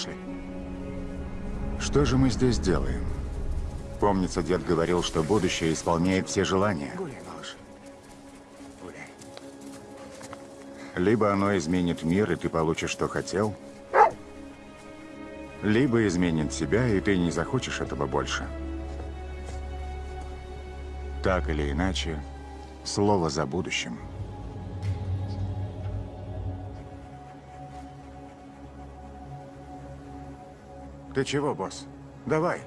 Пошли. Что же мы здесь делаем? Помнится, дед говорил, что будущее исполняет все желания. Гуляй, малыш. Гуляй. Либо оно изменит мир, и ты получишь, что хотел, либо изменит тебя, и ты не захочешь этого больше. Так или иначе, слово за будущим. Ты чего, босс? Давай.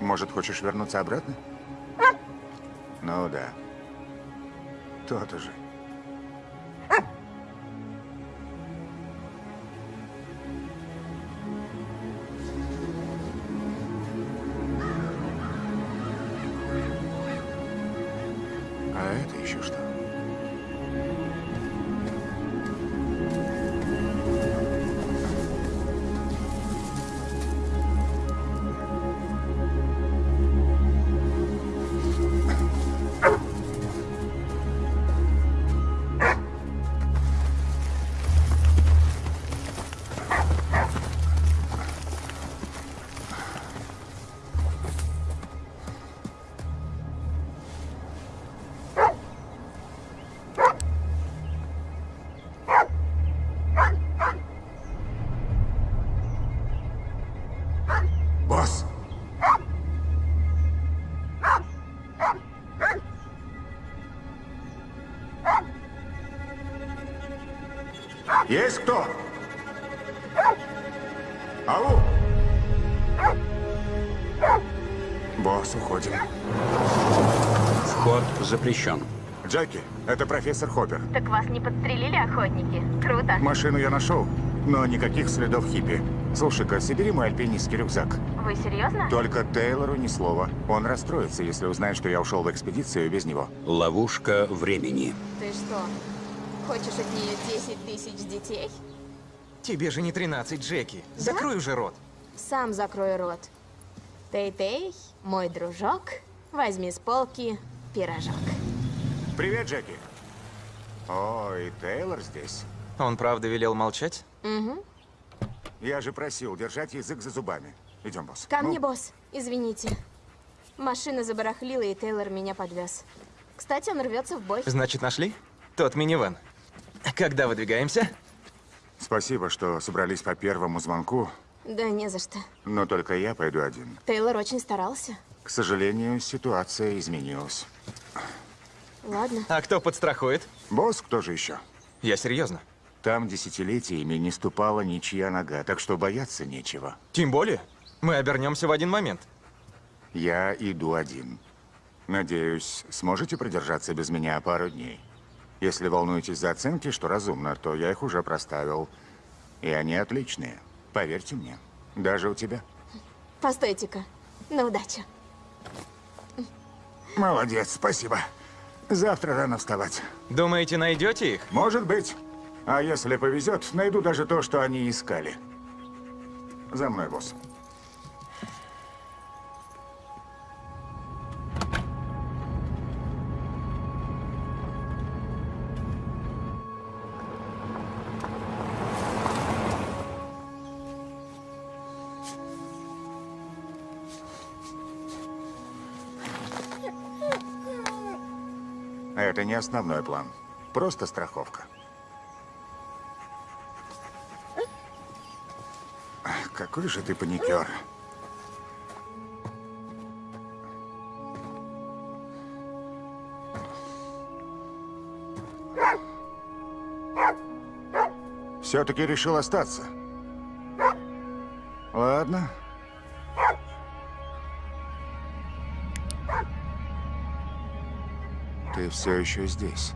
Может, хочешь вернуться обратно? Ну да. То-то же. Есть кто? Ау! Босс, уходим. Вход запрещен. Джеки, это профессор Хоппер. Так вас не подстрелили охотники? Круто. Машину я нашел, но никаких следов хиппи. Слушай-ка, собери мой альпинистский рюкзак. Вы серьезно? Только Тейлору ни слова. Он расстроится, если узнает, что я ушел в экспедицию без него. Ловушка времени. Ты что, хочешь от нее 10 тысяч детей? Тебе же не 13, Джеки. Закрой уже рот. Сам закрой рот. Тей-Тей, мой дружок, возьми с полки пирожок. Привет, Джеки. О, и Тейлор здесь. Он правда велел молчать? Угу. Я же просил держать язык за зубами. Идем, босс. Ко Ну, мне, босс. Извините. Машина забарахлила, и Тейлор меня подвез. Кстати, он рвется в бой. Значит, нашли? Тот минивэн. Когда выдвигаемся? Спасибо, что собрались по первому звонку, Да не за что. но только я пойду один. Тейлор очень старался. К сожалению, ситуация изменилась. Ладно. А кто подстрахует? Босс, кто же еще? Я серьезно. Там десятилетиями не ступала ничья нога, так что бояться нечего. Тем более, мы обернемся в один момент. Я иду один. Надеюсь, сможете продержаться без меня пару дней. Если волнуетесь за оценки, что разумно, то я их уже проставил. И они отличные. Поверьте мне. Даже у тебя. Постойте-ка. На удачу. Молодец, спасибо. Завтра рано вставать. Думаете, найдете их? Может быть. А если повезет, найду даже то, что они искали. За мной, босс. Это не основной план. Просто страховка. Ах, Какой же ты паникер. Все-таки решил остаться. Ладно. Все еще здесь.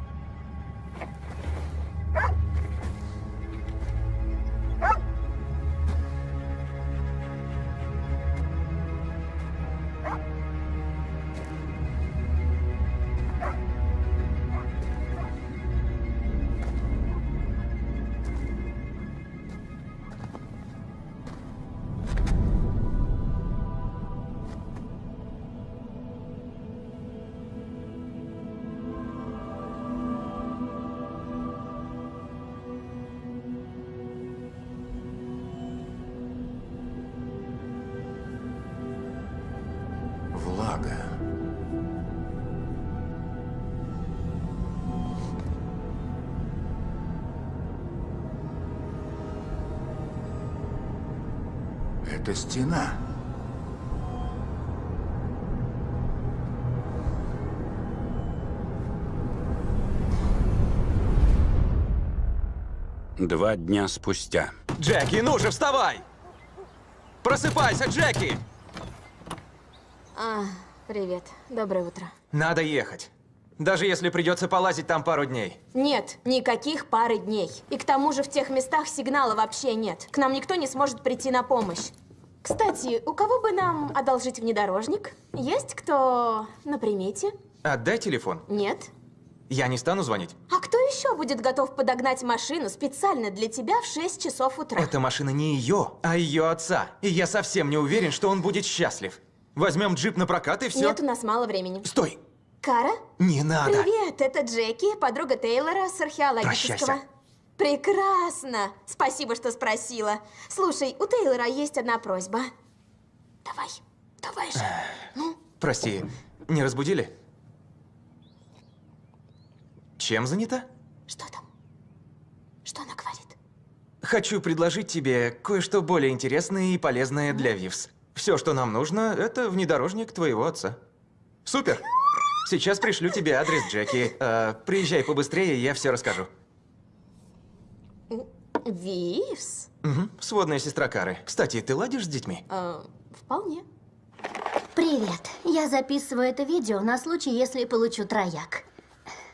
Два дня спустя. Джеки, ну же, вставай! Просыпайся, Джеки! А, привет. Доброе утро. Надо ехать. Даже если придется полазить там пару дней. Нет, никаких пары дней. И к тому же в тех местах сигнала вообще нет. К нам никто не сможет прийти на помощь. Кстати, у кого бы нам одолжить внедорожник? Есть кто на примете? Отдай телефон. Нет? Я не стану звонить. А еще будет готов подогнать машину специально для тебя в 6 часов утра? Эта машина не ее, а ее отца. И я совсем не уверен, что он будет счастлив. Возьмем джип на прокат и все. Нет, у нас мало времени. Стой! Кара? Не надо! Привет, это Джеки, подруга Тейлора с археологического. Прощайся. Прекрасно! Спасибо, что спросила. Слушай, у Тейлора есть одна просьба. Давай, давай же. Прости, не разбудили? Чем занята? Что там? Что она говорит? Хочу предложить тебе кое-что более интересное и полезное для Вивс. Все, что нам нужно, это внедорожник твоего отца. Супер! Сейчас пришлю тебе адрес Джеки. Э, приезжай побыстрее, я все расскажу. Вивс? Мгм, Сводная сестра Кары. Кстати, ты ладишь с детьми? Э, вполне. Привет. Я записываю это видео на случай, если получу трояк.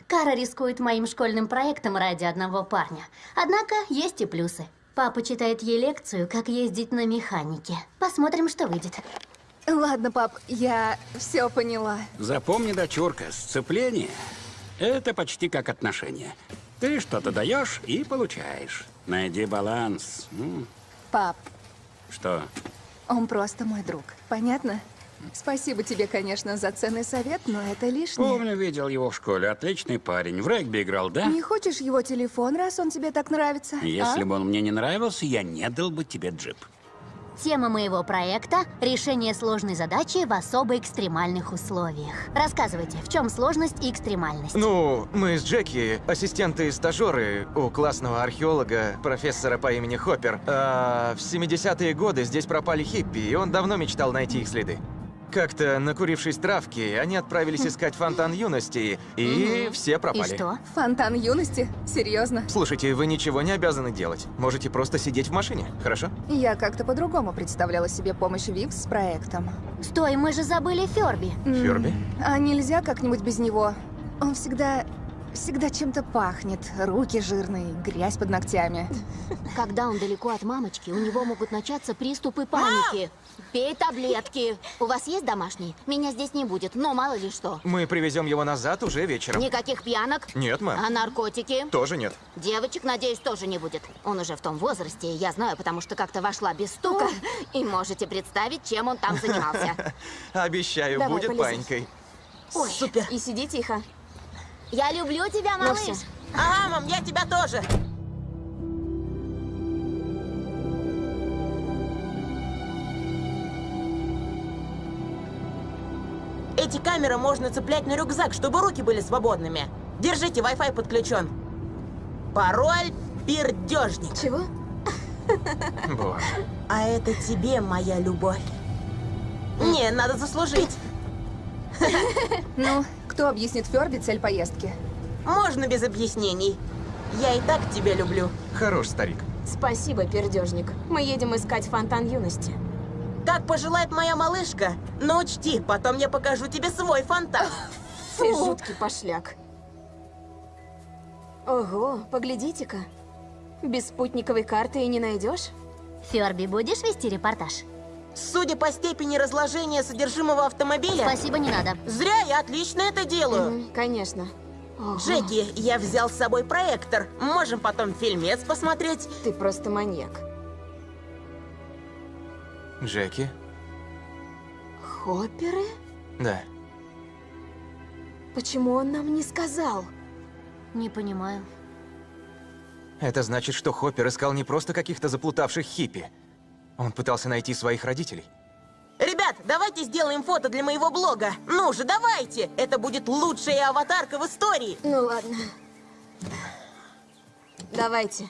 Кара рискует моим школьным проектом ради одного парня. Однако есть и плюсы. Папа читает ей лекцию, как ездить на механике. Посмотрим, что выйдет. Ладно, пап, я все поняла. Запомни, дочурка, сцепление – это почти как отношения. Ты что-то даешь и получаешь. Найди баланс. Пап, Что? он просто мой друг. Понятно? Спасибо тебе, конечно, за ценный совет, но это лишнее. Помню, видел его в школе. Отличный парень. В регби играл, да? Не хочешь его телефон, раз он тебе так нравится? Если а? бы он мне не нравился, я не дал бы тебе джип. Тема моего проекта – решение сложной задачи в особо экстремальных условиях. Рассказывайте, в чем сложность и экстремальность? Ну, мы с Джеки, ассистенты и стажеры у классного археолога, профессора по имени Хоппер. А в 70-е годы здесь пропали хиппи, и он давно мечтал найти их следы. Как-то, накурившись травки, они отправились искать фонтан юности, и все и пропали. что? Фонтан юности? Серьезно? Слушайте, вы ничего не обязаны делать. Можете просто сидеть в машине, хорошо? Я как-то по-другому представляла себе помощь Вивс с проектом. Стой, мы же забыли Ферби. Ферби? А нельзя как-нибудь без него? Он всегда... всегда чем-то пахнет. Руки жирные, грязь под ногтями. Когда он далеко от мамочки, у него могут начаться приступы паники. Пей таблетки. У вас есть домашний? Меня здесь не будет, но мало ли что. Мы привезем его назад уже вечером. Никаких пьянок? Нет, мэм. А наркотики? Тоже нет. Девочек, надеюсь, тоже не будет. Он уже в том возрасте, я знаю, потому что как-то вошла без стука. И можете представить, чем он там занимался. Обещаю, Давай, будет полезай. панькой. Ой, Супер. И сиди тихо. Я люблю тебя, Ну малыш. всё. Ага, мам, я тебя тоже. Эти камеры можно цеплять на рюкзак, чтобы руки были свободными. Держите, Wi-Fi подключен. Пароль пердежник. Чего? Боже. А это тебе, моя любовь. Не, надо заслужить. Ну, кто объяснит Ферби цель поездки? Можно без объяснений. Я и так тебя люблю. Хорош, старик. Спасибо, пердежник. Мы едем искать фонтан юности. Как пожелает моя малышка. Но учти, потом я покажу тебе свой фонтан. Ты жуткий пошляк. Ого, поглядите-ка. Без спутниковой карты и не найдешь? Ферби, будешь вести репортаж? Судя по степени разложения содержимого автомобиля, Спасибо, не надо. зря я отлично это делаю. М, Конечно. Ого, Джеки, я взял с собой проектор. Можем потом фильмец посмотреть. Ты просто маньяк. Джеки? Хопперы? Да. Почему он нам не сказал? Не понимаю. Это значит, что Хоппер искал не просто каких-то заплутавших хиппи. Он пытался найти своих родителей. Ребят, давайте сделаем фото для моего блога. Ну же, давайте! Это будет лучшая аватарка в истории. Ну ладно. Давайте.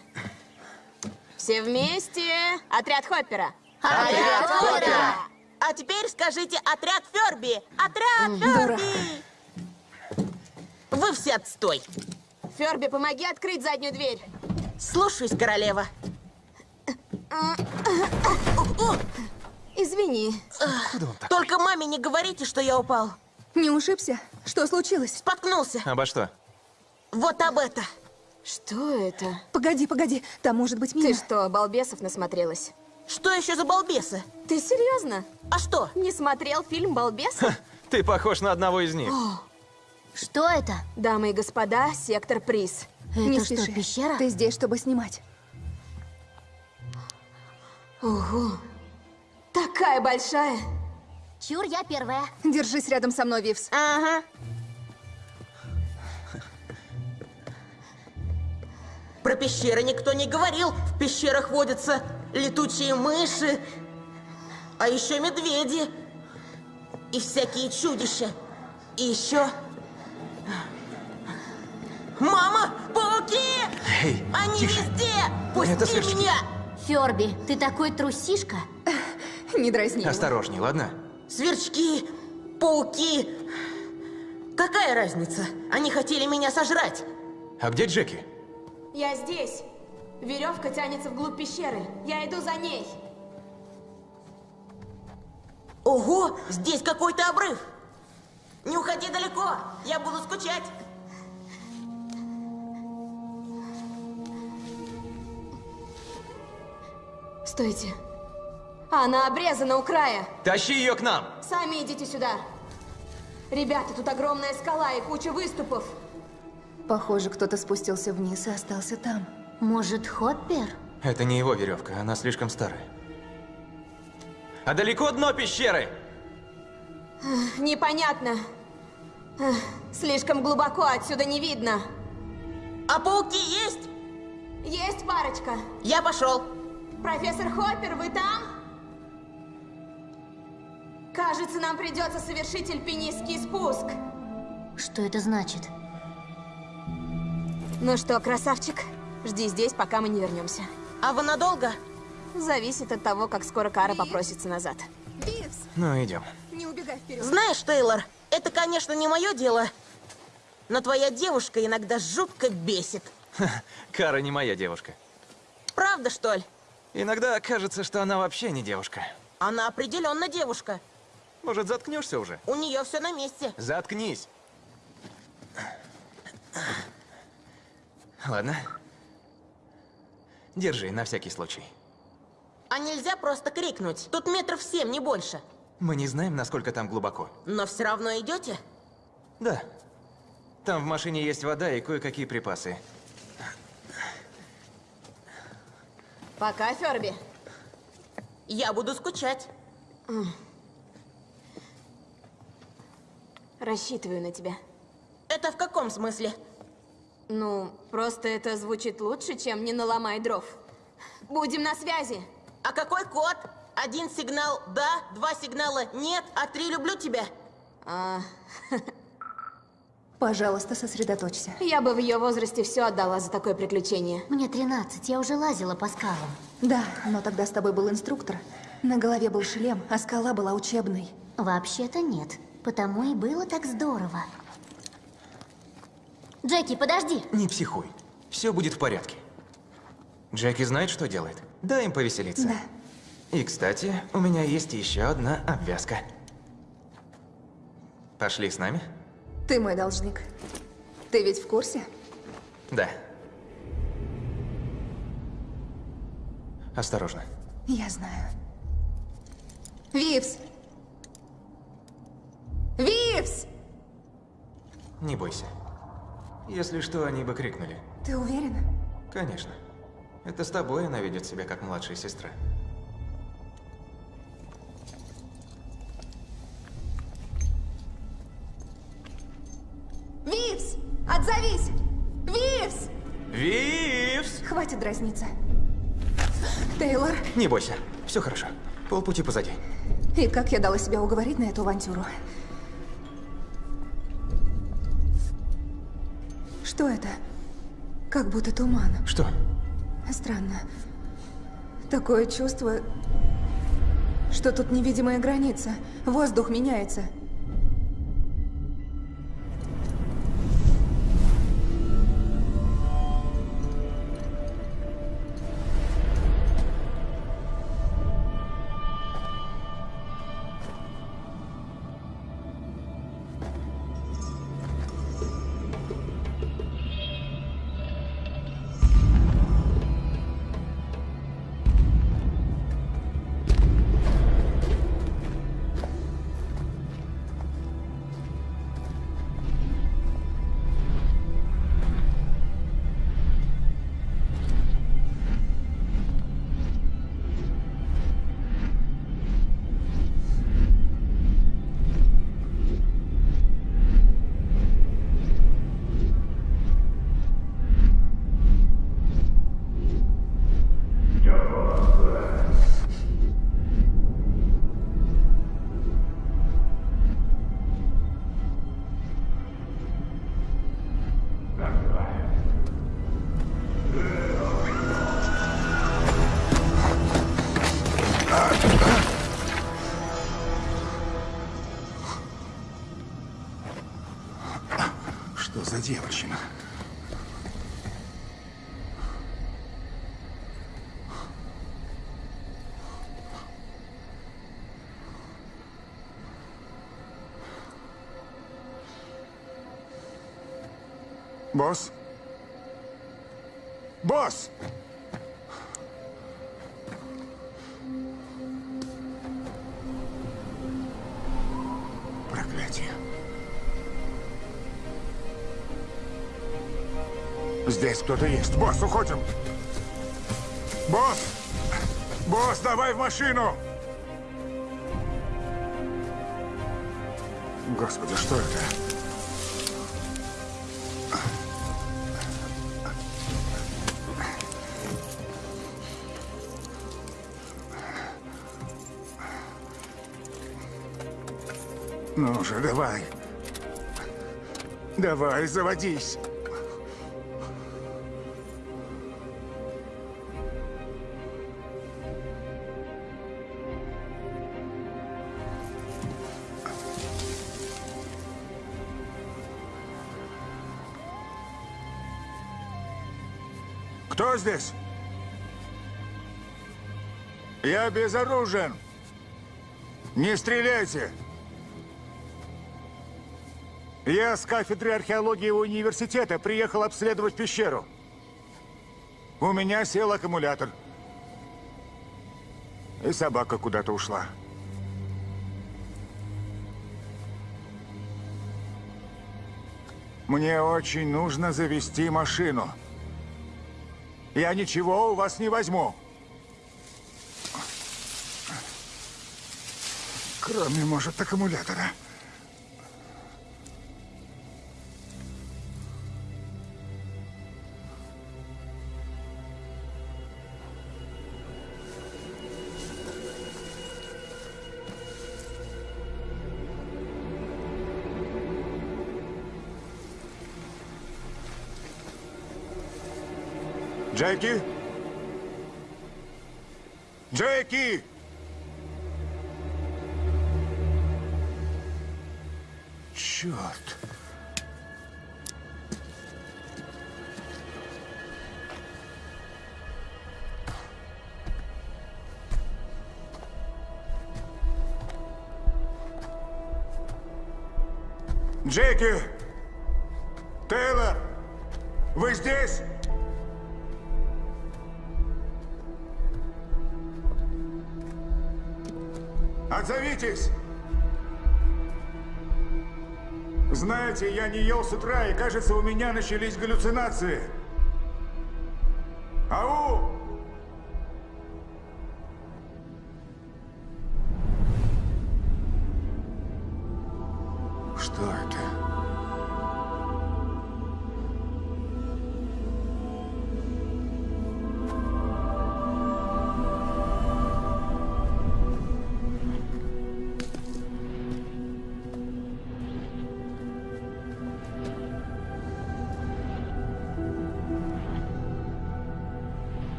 Все вместе. Отряд Хоппера. Отряд Хоппера! А теперь скажите отряд Ферби! Отряд Ферби! Вы все отстой. Ферби, помоги открыть заднюю дверь. Слушаюсь, королева. Извини. Только маме не говорите, что я упал. Не ушибся? Что случилось? Споткнулся. Обо что? Вот об это. Что это? Погоди, погоди. Там может быть Ты мина. что, балбесов насмотрелась? Что еще за балбесы? Ты серьезно? А что? Не смотрел фильм «Балбесы»? Ты похож на одного из них. Что это? Дамы и господа, сектор приз. Не это что, спеши. пещера? Ты здесь, чтобы снимать. Ого. Такая большая. Чур, я первая. Держись рядом со мной, Вивс. Ага. Про пещеры никто не говорил. В пещерах водятся летучие мыши, а еще медведи и всякие чудища. И еще... Мама! Пауки! Эй, Они тише. везде! Пусти Это сверчки. меня! Ферби, ты такой трусишка. Не дразни. Осторожней, ладно? Сверчки, пауки. Какая разница? Они хотели меня сожрать. А где Джеки? Я здесь. Веревка тянется вглубь пещеры. Я иду за ней. Ого, здесь какой-то обрыв. Не уходи далеко, я буду скучать. Стойте. Она обрезана у края. Тащи ее к нам! Сами идите сюда. Ребята, тут огромная скала и куча выступов. Похоже, кто-то спустился вниз и остался там. Может, Хоппер? Это не его веревка, она слишком старая. А далеко дно пещеры? Непонятно. Слишком глубоко, отсюда не видно. А пауки есть? Есть парочка. Я пошел. Профессор Хоппер, вы там? Кажется, нам придется совершить альпинистский спуск. Что это значит? Ну что, красавчик, жди здесь, пока мы не вернемся. А вы надолго? Зависит от того, как скоро Кара попросится назад. Вивс, Ну, идем. не убегай вперед. Знаешь, Тейлор, это, конечно, не мое дело, но твоя девушка иногда жутко бесит. Кара не моя девушка. Правда, что ли? Иногда кажется, что она вообще не девушка. Она определенно девушка. Может, заткнешься уже? У нее все на месте. Заткнись. Ладно. Держи, на всякий случай. А нельзя просто крикнуть. Тут метров семь, не больше. Мы не знаем, насколько там глубоко. Но все равно идете? Да. Там в машине есть вода и кое-какие припасы. Пока, Ферби. Я буду скучать. Рассчитываю на тебя. Это в каком смысле? Ну, просто это звучит лучше, чем «не наломай дров». Будем на связи. А какой код? Один сигнал «да», два сигнала «нет», а три «люблю тебя». А, Пожалуйста, сосредоточься. я бы в ее возрасте все отдала за такое приключение. Мне 13, я уже лазила по скалам. Да, но тогда с тобой был инструктор. На голове был шлем, а скала была учебной. Вообще-то нет. Потому и было так здорово. Джеки, подожди! Не психуй. Все будет в порядке. Джеки знает, что делает. Дай им повеселиться. Да. И, кстати, у меня есть еще одна обвязка. Пошли с нами? Ты мой должник. Ты ведь в курсе? Да. Осторожно. Я знаю. Вивс! Вивс! Не бойся. Если что, они бы крикнули. Ты уверен? Конечно. Это с тобой она ведет себя как младшая сестра. Вивс! Отзовись! Вивс! Вивс! Хватит дразниться. Тейлор, Не бойся. Все хорошо. Полпути позади. И как я дала себя уговорить на эту авантюру? Что это? Как будто туман. Что? Странно. Такое чувство, что тут невидимая граница. Воздух меняется. Босс? Босс! Проклятие. Здесь кто-то есть. Босс, уходим. Босс! Босс, давай в машину! Господи, что это? Ну же, давай. Давай, заводись. Кто здесь? Я безоружен. Не стреляйте. Я с кафедры археологии университета приехал обследовать пещеру. У меня сел аккумулятор. И собака куда-то ушла. Мне очень нужно завести машину. Я ничего у вас не возьму. Кроме, может, аккумулятора. Джеки? Джеки! Черт. Джеки! Кажется, у меня начались галлюцинации.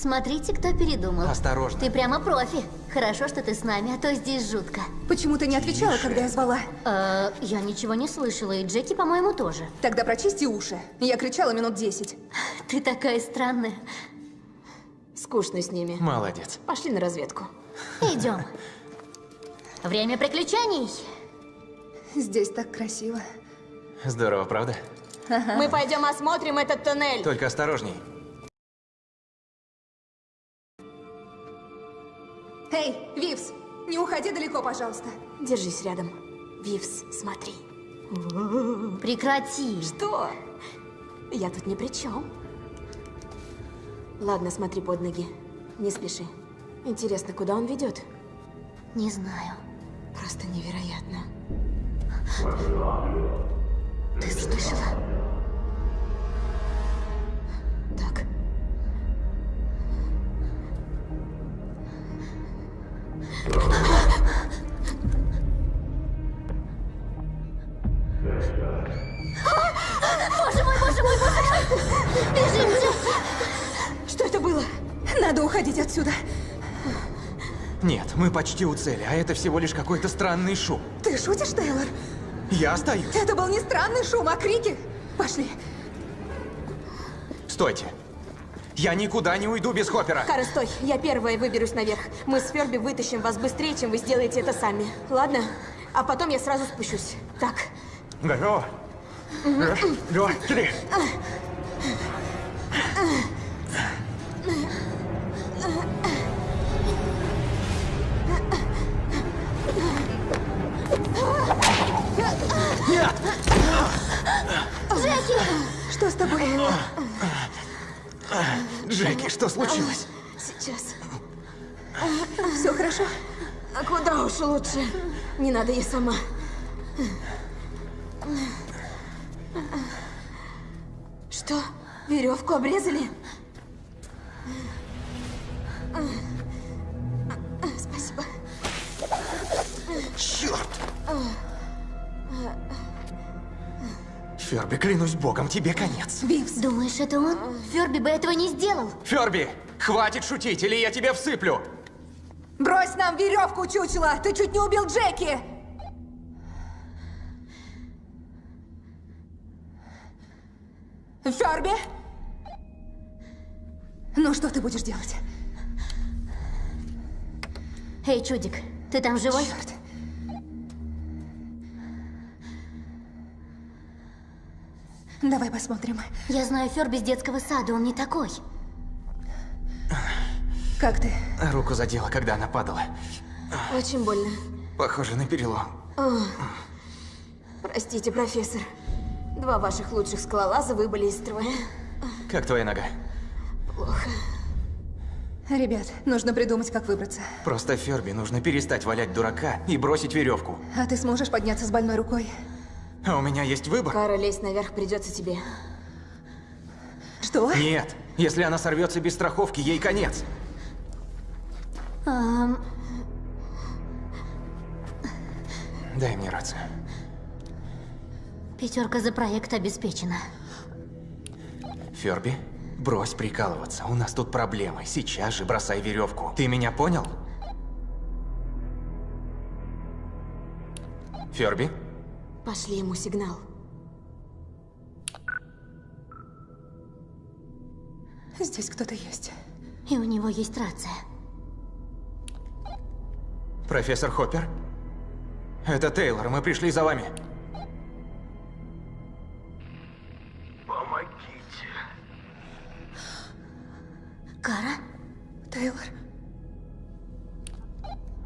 Смотрите, кто передумал. Осторожно. Ты прямо профи. Хорошо, что ты с нами, а то здесь жутко. Почему ты не отвечала, когда я звала? Э, я ничего не слышала, и Джеки, по-моему, тоже. Тогда прочисти уши. Я кричала минут десять. Ты такая странная. Скучно с ними. Молодец. Пошли на разведку. Идем. Время приключений. Здесь так красиво. Здорово, правда? Мы пойдем осмотрим этот туннель. Только осторожней. Эй, Вивс, не уходи далеко, пожалуйста. Держись рядом. Вивс, смотри. Прекрати. Что? Я тут ни при чем. Ладно, смотри под ноги. Не спеши. Интересно, куда он ведет? Не знаю. Просто невероятно. Ты слышала? Так. Боже мой, боже мой, боже мой! Бежим! Что это было? Надо уходить отсюда. Нет, мы почти у цели, а это всего лишь какой-то странный шум. Ты шутишь, Тейлор? Я остаюсь. Это был не странный шум, а крики. Пошли. Стойте. Я никуда не уйду без Хоппера. Кара, стой. Я первая выберусь наверх. Мы с Ферби вытащим вас быстрее, чем вы сделаете это сами. Ладно? А потом я сразу спущусь. Так. Готово. Раз, два, три. Нет! Что с тобой? Джеки, что случилось? Сейчас. Все хорошо? А куда уж лучше? Не надо, я сама. Что? Веревку обрезали? Спасибо. Черт! Ферби, клянусь богом, тебе конец. Вивс, Думаешь, это он? Ферби бы этого не сделал. Ферби, хватит шутить, или я тебя всыплю. брось нам веревку, чучело! Ты чуть не убил Джеки! Ферби? Ну, что ты будешь делать? Эй, чудик, ты там живой? Черт. Давай посмотрим. Я знаю Ферби с детского сада, он не такой. Как ты? Руку задела, когда она падала. Очень больно. Похоже на перелом. Простите, профессор. Два ваших лучших скалолаза выбыли из строя. Как твоя нога? Ребят, нужно придумать, как выбраться. Просто Ферби нужно перестать валять дурака и бросить веревку. А ты сможешь подняться с больной рукой? А у меня есть выбор? Кара, лезть наверх придется тебе. Что? Нет. Если она сорвется без страховки, ей конец. Ам, Дай мне рацию. пятерка за проект обеспечена. Ферби, брось прикалываться. У нас тут проблемы. Сейчас же бросай веревку. Ты меня понял? Ферби? Пошли ему сигнал. Здесь кто-то есть. И у него есть рация. Профессор Хоппер? Это Тейлор, мы пришли за вами. Кара? Тейлор,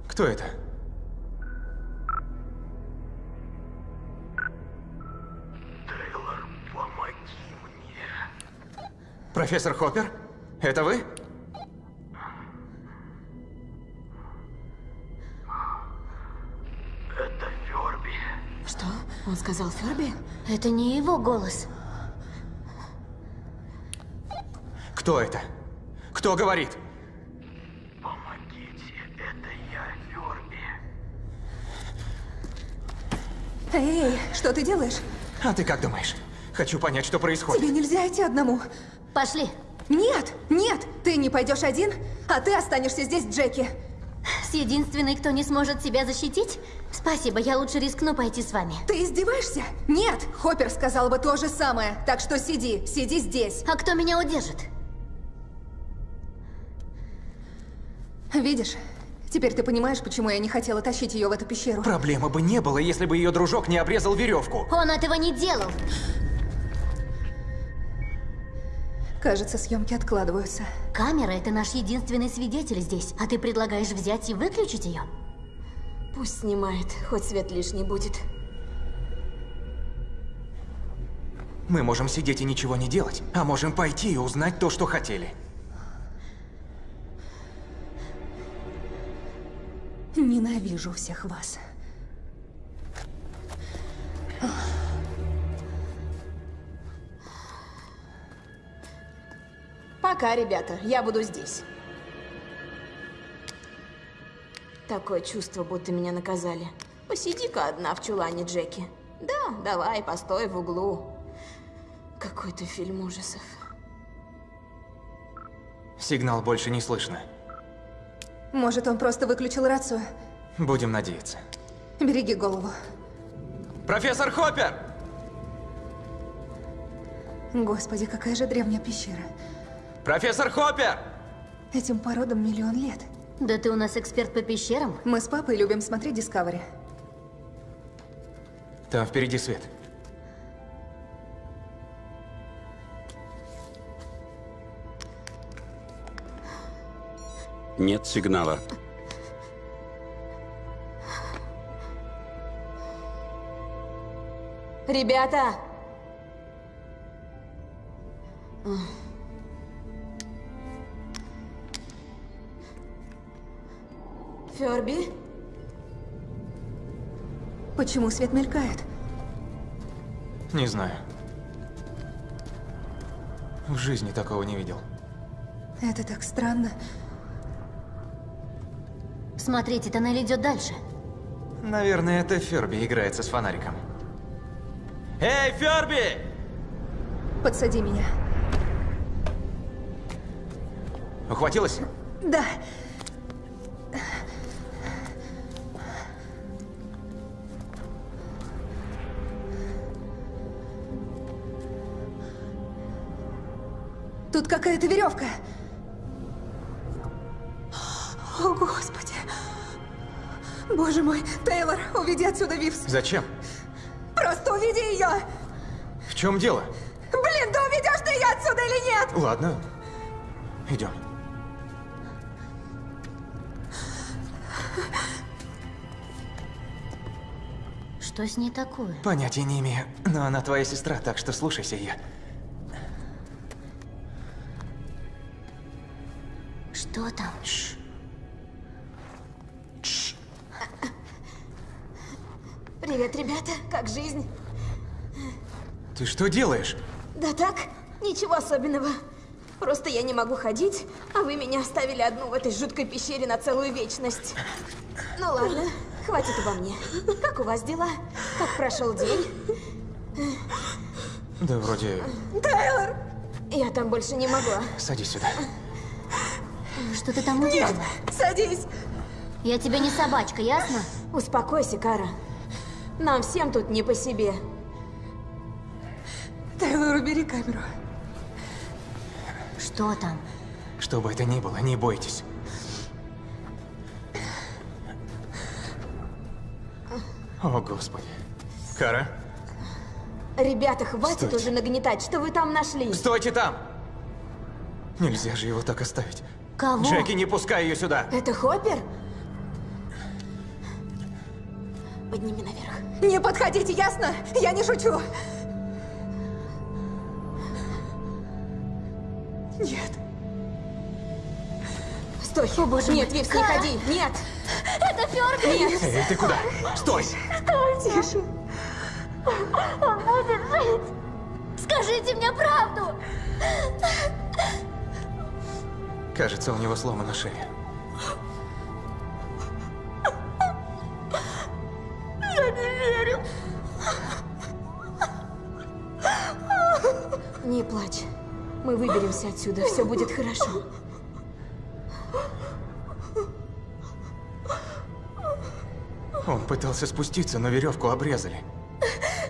Кто это? Профессор Хоппер? Это вы? Что? Он сказал Ферби? Это не его голос. Кто это? Кто говорит? Эй, что ты делаешь? А ты как думаешь? Хочу понять, что происходит. Тебе нельзя идти одному. Пошли. Нет, нет, ты не пойдешь один, а ты останешься здесь, Джеки. С единственной, кто не сможет себя защитить? Спасибо, я лучше рискну пойти с вами. Ты издеваешься? Нет, Хоппер сказал бы то же самое. Так что сиди, сиди здесь. А кто меня удержит? Видишь, теперь ты понимаешь, почему я не хотела тащить ее в эту пещеру. Проблемы бы не было, если бы ее дружок не обрезал веревку. Он этого не делал. Кажется, съемки откладываются. Камера — это наш единственный свидетель здесь, а ты предлагаешь взять и выключить ее? Пусть снимает, хоть свет лишний будет. Мы можем сидеть и ничего не делать, а можем пойти и узнать то, что хотели. Ненавижу всех вас. Пока, ребята, я буду здесь. Такое чувство, будто меня наказали. Посиди-ка одна в чулане, Джеки. Да, давай, постой в углу. Какой-то фильм ужасов. Сигнал больше не слышно. Может, он просто выключил рацию? Будем надеяться. Береги голову. Профессор Хоппер! Господи, какая же древняя пещера. Профессор Хоппер! Этим породам миллион лет. Да ты у нас эксперт по пещерам? Мы с папой любим смотреть Discovery. Там впереди свет. Нет сигнала. Ребята! Ферби? Почему свет мелькает? Не знаю. В жизни такого не видел. Это так странно. Смотрите, тоннель идет дальше. Наверное, это Ферби играется с фонариком. Эй, Ферби! Подсади меня. Ухватилась? Да. Тут какая-то веревка. О, Господи. Боже мой, Тейлор, уведи отсюда Вивс. Зачем? Просто уведи ее. В чем дело? Блин, да уведешь ты ее отсюда или нет? Ладно. Идем. Что с ней такое? Понятия не имею, но она твоя сестра, так что слушайся ее. Что там? Привет, ребята, как жизнь? Ты что делаешь? Да так, ничего особенного. Просто я не могу ходить, а вы меня оставили одну в этой жуткой пещере на целую вечность. Ну ладно, хватит обо мне. Как у вас дела? Как прошел день? Да вроде... Тейлор! Я там больше не могу. Садись сюда. Что ты там увидела? Садись! Я тебе не собачка, ясно? Успокойся, Кара. Нам всем тут не по себе. Тейлор, убери камеру. Что там? Что бы это ни было, не бойтесь. О, Господи. Кара, Ребята, хватит Стойте. уже нагнетать, что вы там нашли. стойте там! Нельзя же его так оставить. Кого? Джеки, не пускай ее сюда! Это Хоппер? Подними наверх. Не подходите, ясно? Я не шучу. Нет. Стой. О, боже Нет. Вивс, не ходи. Нет. Это Фёрби! Нет. Эй, ты куда? Стой! Тише. Он будет жить. Скажите мне правду. Кажется, у него сломана шея. Не плачь. Мы выберемся отсюда, все будет хорошо. Он пытался спуститься, но веревку обрезали.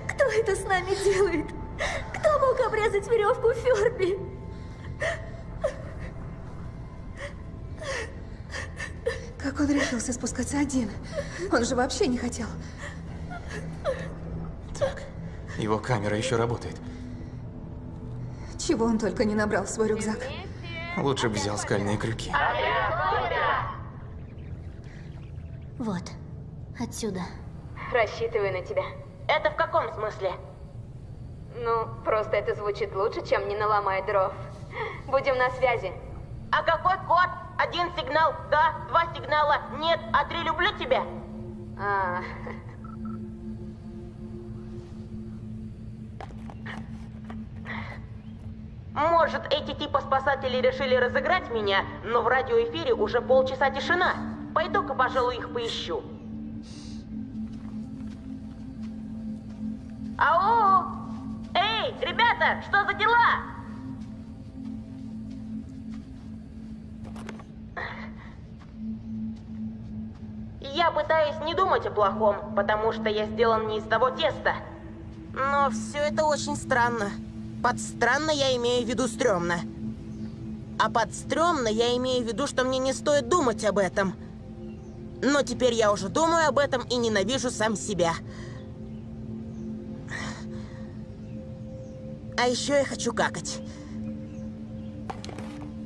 Кто это с нами делает? Кто мог обрезать веревку Ферби? Как он решился спускаться один? Он же вообще не хотел. Так, его камера еще работает. Чего он только не набрал в свой рюкзак. Лучше бы взял скальные крюки. Вот, отсюда. Рассчитываю на тебя. Это в каком смысле? Ну, просто это звучит лучше, чем не наломай дров. Будем на связи. А какой код? Один сигнал «да», два сигнала «нет», а три «люблю тебя». А, Может, эти типа спасатели решили разыграть меня, но в радиоэфире уже полчаса тишина. Пойду-ка, пожалуй, их поищу. Ау! Эй, ребята, что за дела? Я пытаюсь не думать о плохом, потому что я сделан не из того теста. Но все это очень странно. Под странно я имею в виду стрёмно. А под стрёмно я имею в виду, что мне не стоит думать об этом. Но теперь я уже думаю об этом и ненавижу сам себя. А еще я хочу какать.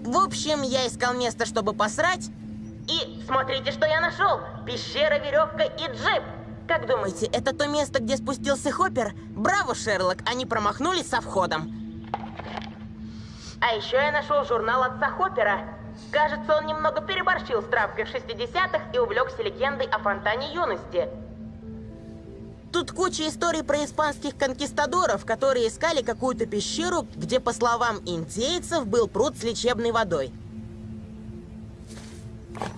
В общем, я искал место, чтобы посрать. И смотрите, что я нашел. Пещера, веревка и джип. Как думаете, это то место, где спустился Хоппер? Браво, Шерлок, они промахнулись со входом. А еще я нашел журнал отца Хоппера. Кажется, он немного переборщил с травкой в 60-х и увлекся легендой о фонтане юности. Тут куча историй про испанских конкистадоров, которые искали какую-то пещеру, где, по словам индейцев, был пруд с лечебной водой.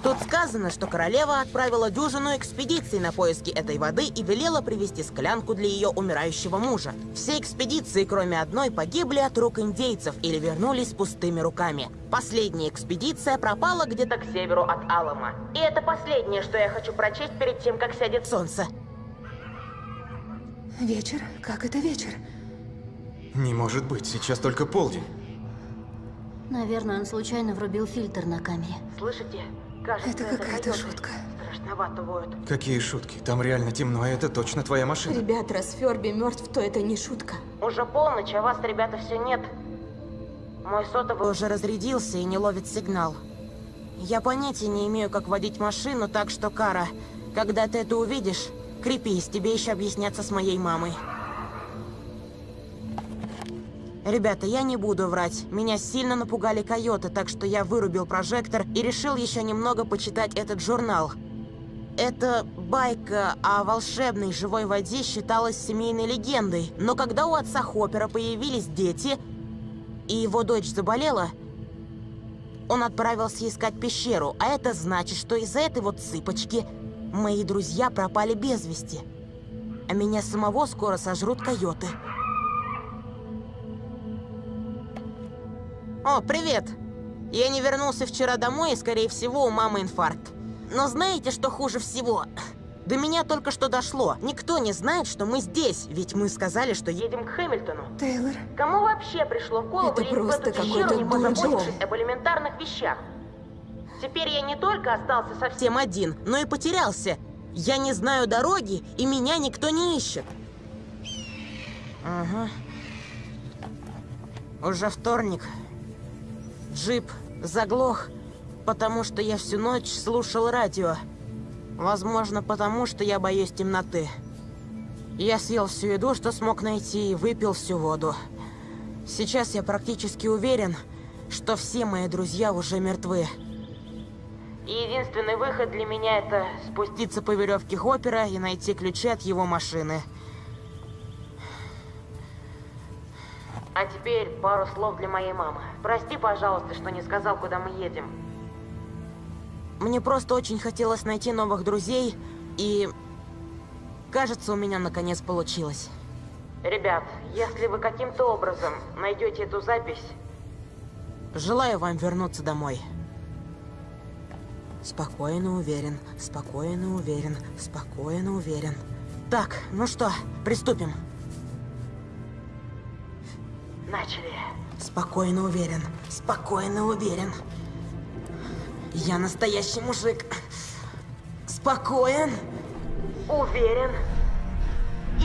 Тут сказано, что королева отправила дюжину экспедиций на поиски этой воды и велела привезти склянку для ее умирающего мужа. Все экспедиции, кроме одной, погибли от рук индейцев или вернулись пустыми руками. Последняя экспедиция пропала где-то к северу от Алама. И это последнее, что я хочу прочесть перед тем, как сядет солнце. Вечер? Как это вечер? Не может быть, сейчас только полдень. Наверное, он случайно врубил фильтр на камере. Слышите? Кажется, Это какая-то шутка. Страшновато воют. Какие шутки? Там реально темно, и это точно твоя машина. ребят, раз Ферби мертв, то это не шутка. Уже полночь, а вас, ребята, все нет. Мой сотовый уже разрядился и не ловит сигнал. Я понятия не имею, как водить машину, так что, Кара, когда ты это увидишь, крепись, тебе еще объясняться с моей мамой. Ребята, я не буду врать. Меня сильно напугали койоты, так что я вырубил прожектор и решил еще немного почитать этот журнал. Эта байка о волшебной живой воде считалась семейной легендой, но когда у отца Хоппера появились дети, и его дочь заболела, он отправился искать пещеру, а это значит, что из-за этой вот цыпочки мои друзья пропали без вести. А меня самого скоро сожрут койоты. О, привет! Я не вернулся вчера домой, и, скорее всего, у мамы инфаркт. Но знаете, что хуже всего? До меня только что дошло. Никто не знает, что мы здесь, ведь мы сказали, что едем к Хэмилтону. Тейлор, Кому вообще пришло в голову Это лезть в эту пещеру, не позаботившись об элементарных вещах? Теперь я не только остался совсем один, но и потерялся. Я не знаю дороги, и меня никто не ищет. Ага. Уже вторник. Джип заглох, потому что я всю ночь слушал радио. Возможно, потому что я боюсь темноты. Я съел всю еду, что смог найти, и выпил всю воду. Сейчас я практически уверен, что все мои друзья уже мертвы. Единственный выход для меня это спуститься по веревке Хоппера и найти ключи от его машины. А теперь пару слов для моей мамы. Прости, пожалуйста, что не сказал, куда мы едем. Мне просто очень хотелось найти новых друзей, и... Кажется, у меня наконец получилось. Ребят, если вы каким-то образом найдете эту запись, Желаю вам вернуться домой. Спокойно уверен, спокойно уверен, спокойно уверен. Так, ну что, приступим. Начали. Спокойно уверен, спокойно уверен. Я настоящий мужик. Спокоен, уверен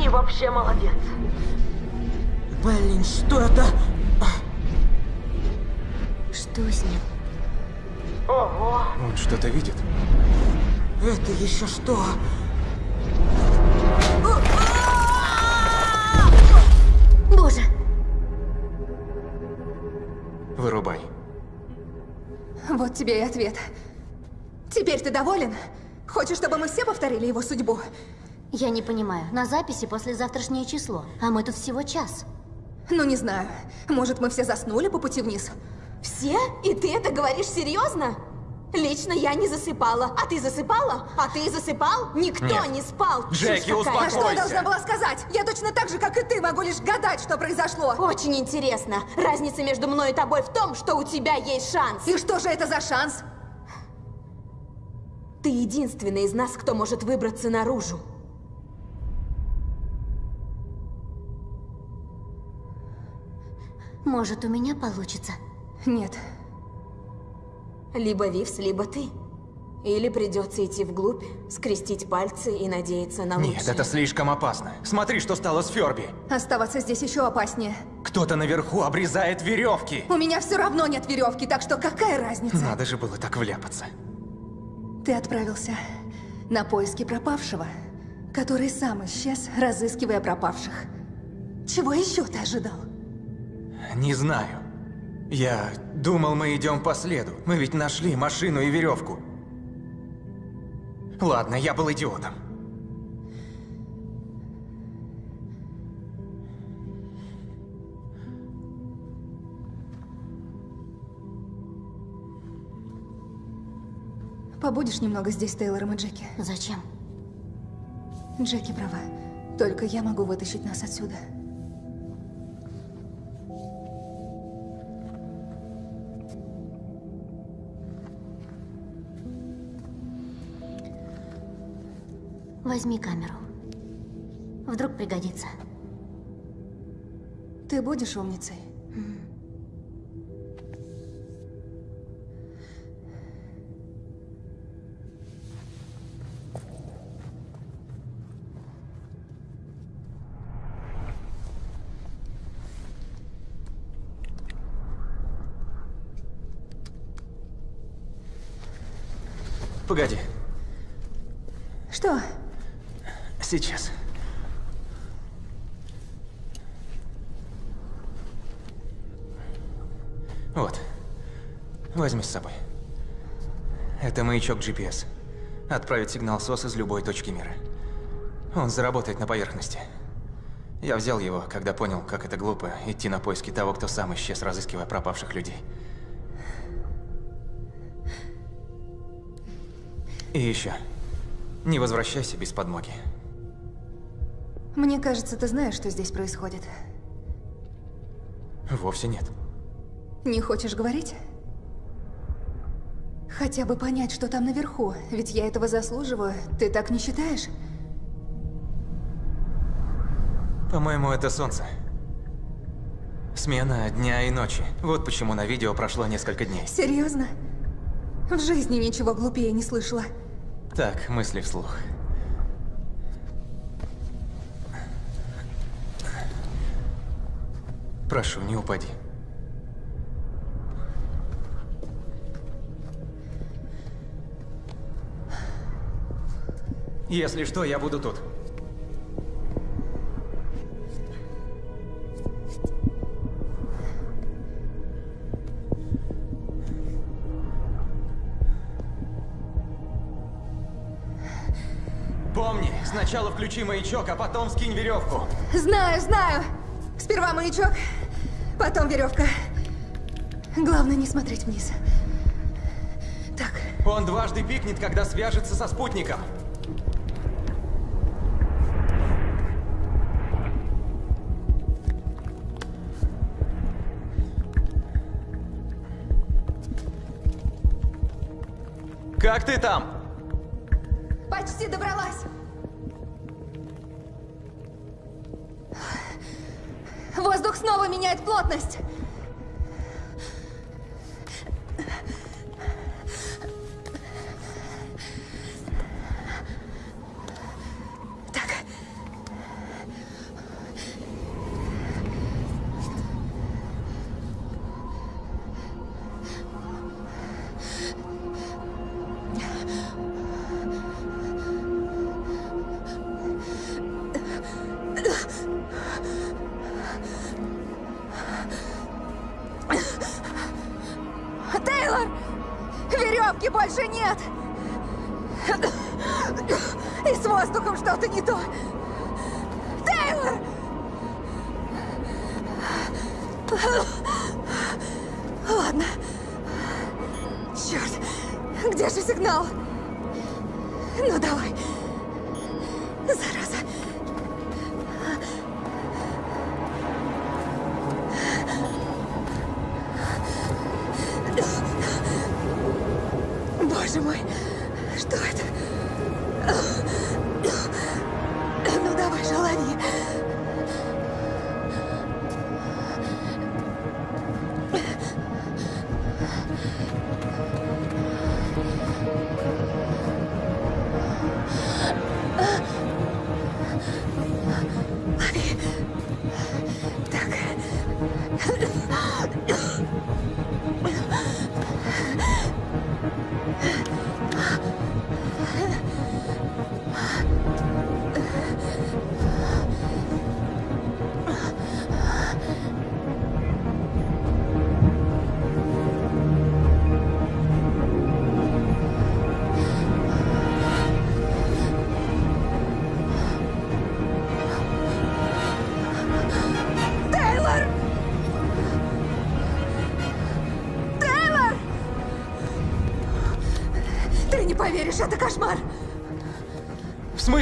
и вообще молодец. Блин, что это? Что с ним? Ого, Он что-то видит. это еще что? Боже! Вырубай. Вот тебе и ответ. Теперь ты доволен? Хочешь, чтобы мы все повторили его судьбу? Я не понимаю. На записи послезавтрашнее число, а мы тут всего час. Ну, не знаю. Может, мы все заснули по пути вниз? Все? И ты это говоришь серьезно? Лично я не засыпала. А ты засыпала? А ты засыпал? Никто Нет. не спал. Джеки, какая. А что я Успокойся. должна была сказать? Я точно так же, как и ты, могу лишь гадать, что произошло. Очень интересно. Разница между мной и тобой в том, что у тебя есть шанс. И что же это за шанс? Ты единственный из нас, кто может выбраться наружу. Может, у меня получится? Нет. Либо Вивс, либо ты. Или придется идти вглубь, скрестить пальцы и надеяться на лучшее. Нет, это слишком опасно. Смотри, что стало с Ферби. Оставаться здесь еще опаснее. Кто-то наверху обрезает веревки. У меня все равно нет веревки, так что какая разница? Надо же было так вляпаться. Ты отправился на поиски пропавшего, который сам исчез, разыскивая пропавших. Чего еще ты ожидал? Не знаю. Я думал, мы идем по следу. Мы ведь нашли машину и веревку. Ладно, я был идиотом. Побудешь немного здесь с Тейлором и Джеки? Зачем? Джеки права. Только я могу вытащить нас отсюда. Возьми камеру. Вдруг пригодится. Ты будешь умницей? Погоди, Что? Сейчас. Вот. Возьми с собой. Это маячок GPS. Отправить сигнал СОС из любой точки мира. Он заработает на поверхности. Я взял его, когда понял, как это глупо идти на поиски того, кто сам исчез, разыскивая пропавших людей. И еще. Не возвращайся без подмоги. Мне кажется, ты знаешь, что здесь происходит. Вовсе нет. Не хочешь говорить? Хотя бы понять, что там наверху, ведь я этого заслуживаю. Ты так не считаешь? По-моему, это солнце. Смена дня и ночи. Вот почему на видео прошло несколько дней. Серьезно? В жизни ничего глупее не слышала. Так, мысли вслух. Прошу, не упади. Если что, я буду тут. Помни, сначала включи маячок, а потом скинь веревку. Знаю, знаю. Сперва маячок, Потом веревка. Главное не смотреть вниз. Так. Он дважды пикнет, когда свяжется со спутником. Как ты там? Меняет плотность.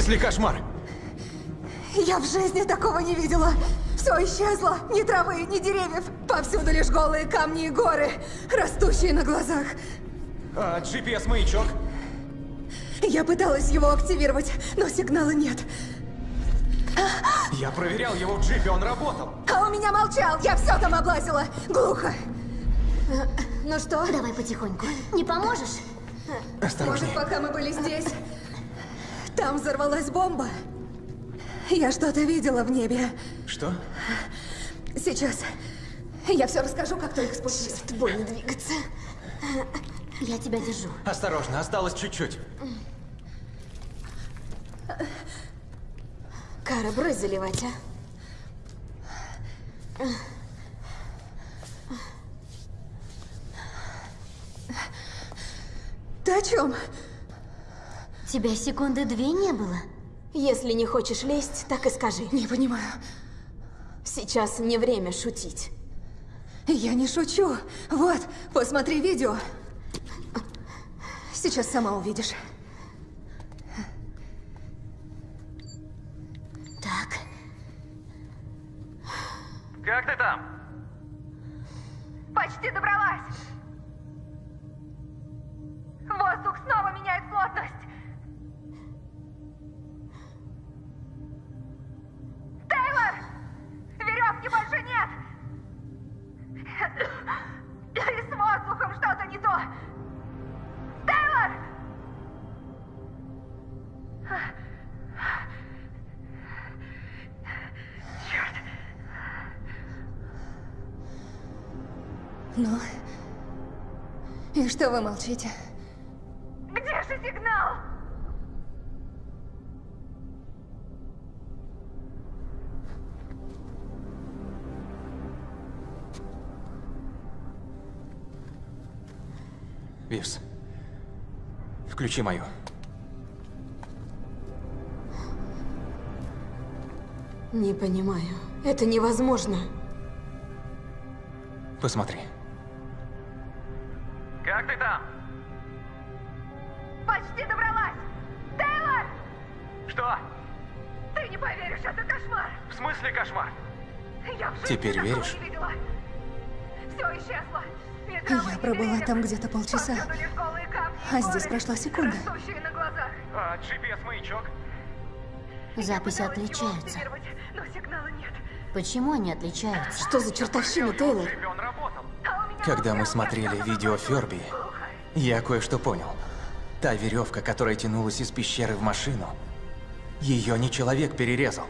Смысле кошмар? Я в жизни такого не видела. Все исчезло. Ни травы, ни деревьев. Повсюду лишь голые камни и горы, растущие на глазах. А GPS-маячок? Я пыталась его активировать, но сигнала нет. Я проверял его в джипе, он работал. А у меня молчал, я все там облазила. Глухо. Ну что, Давай потихоньку. Не поможешь? может, Осторожнее. пока мы были здесь, там взорвалась бомба? Я что-то видела в небе. Что? Сейчас. Я все расскажу, как только спустюсь. Больно двигаться. Я тебя держу. Осторожно, осталось чуть-чуть. Кара, брось заливать, а? Ты о чем? Тебя секунды две не было? Если не хочешь лезть, так и скажи. Не понимаю. Сейчас не время шутить. Я не шучу. Вот, посмотри видео. Сейчас сама увидишь. Так. Как ты там? Почти добралась. Воздух снова меняет плотность. Веревки больше нет! И с воздухом что-то не то! Тейлор! Черт! Ну? И что вы молчите? Где же сигнал? Вивс, включи мою. Не понимаю. Это невозможно. Посмотри. Как ты там? Почти добралась! Тейлор! Что? Ты не поверишь, это кошмар! В смысле кошмар? Я в жизни Теперь веришь? не видела. Все исчезло. Я пробыла там где-то полчаса. А здесь прошла секунда. А, GPS-маячок? Записи отличаются. Почему они отличаются? Что за чертовщина, Тейлор? Работал. Когда мы смотрели видео Ферби, я кое-что понял. Та веревка, которая тянулась из пещеры в машину, ее не человек перерезал.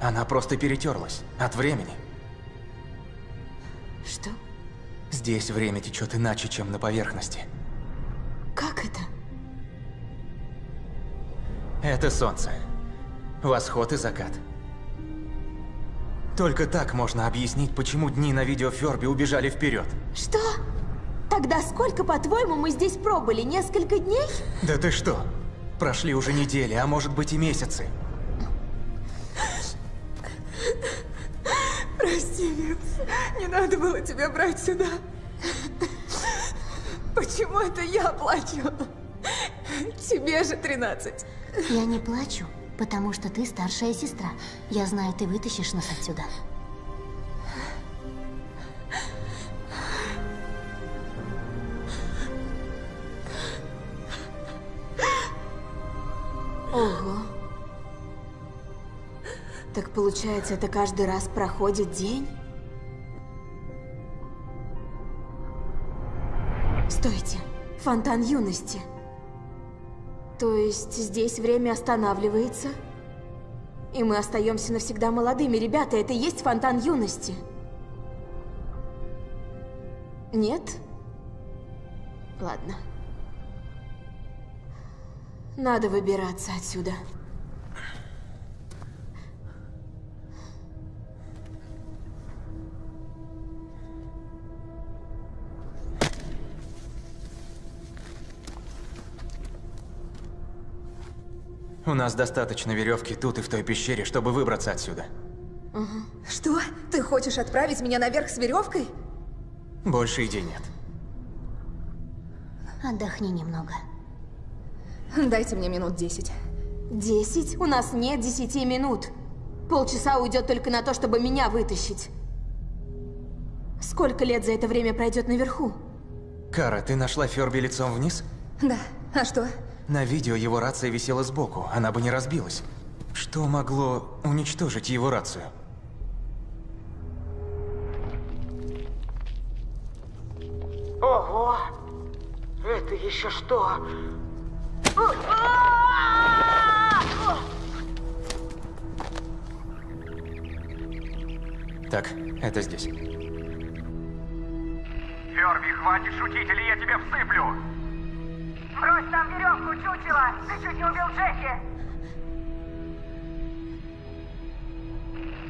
Она просто перетерлась от времени. Что? Здесь время течет иначе, чем на поверхности. Как это? Это солнце. Восход и закат. Только так можно объяснить, почему дни на видео Ферби убежали вперед. Что? Тогда сколько, по-твоему, мы здесь пробыли? Несколько дней? Да ты что? Прошли уже недели, а может быть и месяцы. Прости, Винс. Не надо было тебя брать сюда. Почему это я плачу? Тебе же 13. Я не плачу, потому что ты старшая сестра. Я знаю, ты вытащишь нас отсюда. Ого. Так получается, это каждый раз проходит день? Стойте. Фонтан юности. То есть здесь время останавливается? И мы остаемся навсегда молодыми. Ребята, это и есть фонтан юности. Нет? Ладно. Надо выбираться отсюда. У нас достаточно веревки тут и в той пещере, чтобы выбраться отсюда. Что? Ты хочешь отправить меня наверх с веревкой? Больше идей нет. Отдохни немного. Дайте мне минут 10. Десять? У нас нет десяти минут. Полчаса уйдет только на то, чтобы меня вытащить. Сколько лет за это время пройдет наверху? Кара, ты нашла Ферби лицом вниз? Да. А что? На видео его рация висела сбоку, она бы не разбилась. Что могло уничтожить его рацию? Ого! Это еще что? Так, это здесь. Ферби, хватит шутить, или я тебя всыплю! Брось там веревку, чучело! Ты чуть не убил Джеки!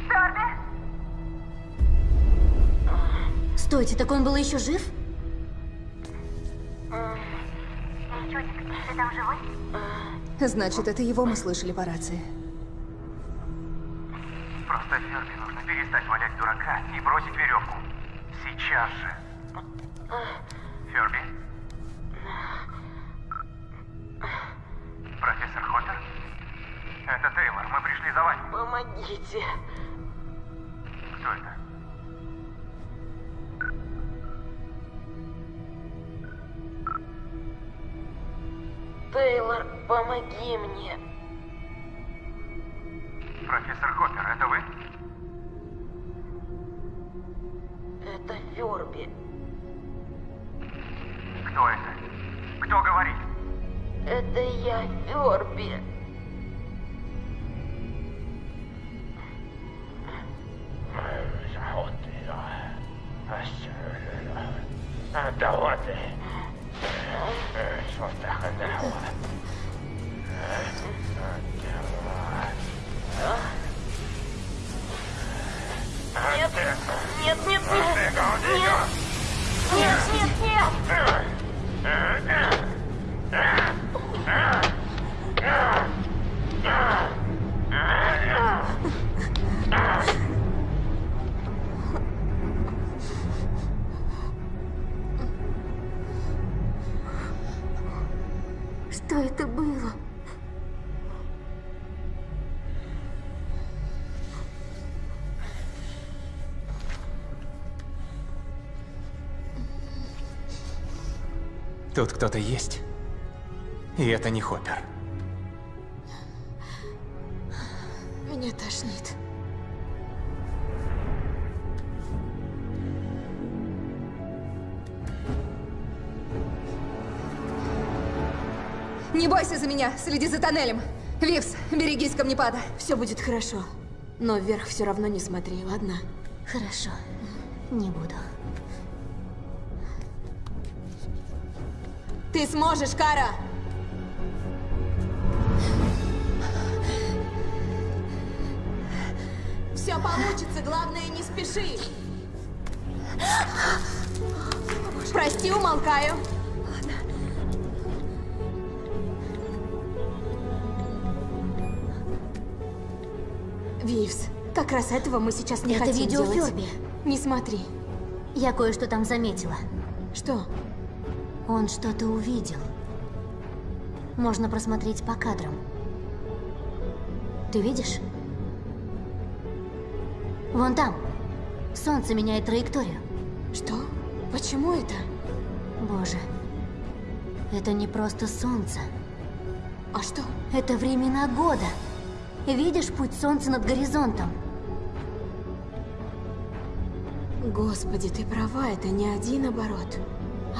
Ферби? Стойте, так он был еще жив? Чудик, ты там живой? Значит, это его мы слышали по рации. Просто Ферби нужно перестать валять дурака и бросить веревку. Сейчас же. Ферби? Профессор Хоттер? Это Тейлор, мы пришли за вами. Помогите. Кто это? Тейлор, помоги мне. Профессор Хоппер, это вы? Это Ферби. Кто это? Кто говорит? Это я, Ферби. Нет, нет, нет, нет, нет, нет, нет, нет. Что это было? Тут кто-то есть. И это не Хоппер. Меня тошнит. Не бойся за меня, следи за тоннелем. Вивс, берегись камнепада. Все будет хорошо. Но вверх все равно не смотри, ладно? Хорошо. Не буду. Ты сможешь, Кара! Все получится, главное не спеши. Прости, умолкаю. Вивс, как раз этого мы сейчас не Это хотим видео делать. Фёрби. Не смотри. Я кое-что там заметила. Что? Он что-то увидел. Можно просмотреть по кадрам. Ты видишь? Вон там. Солнце меняет траекторию. Что? Почему это? Боже. Это не просто солнце. А что? Это времена года. Видишь путь солнца над горизонтом? Господи, ты права, это не один оборот,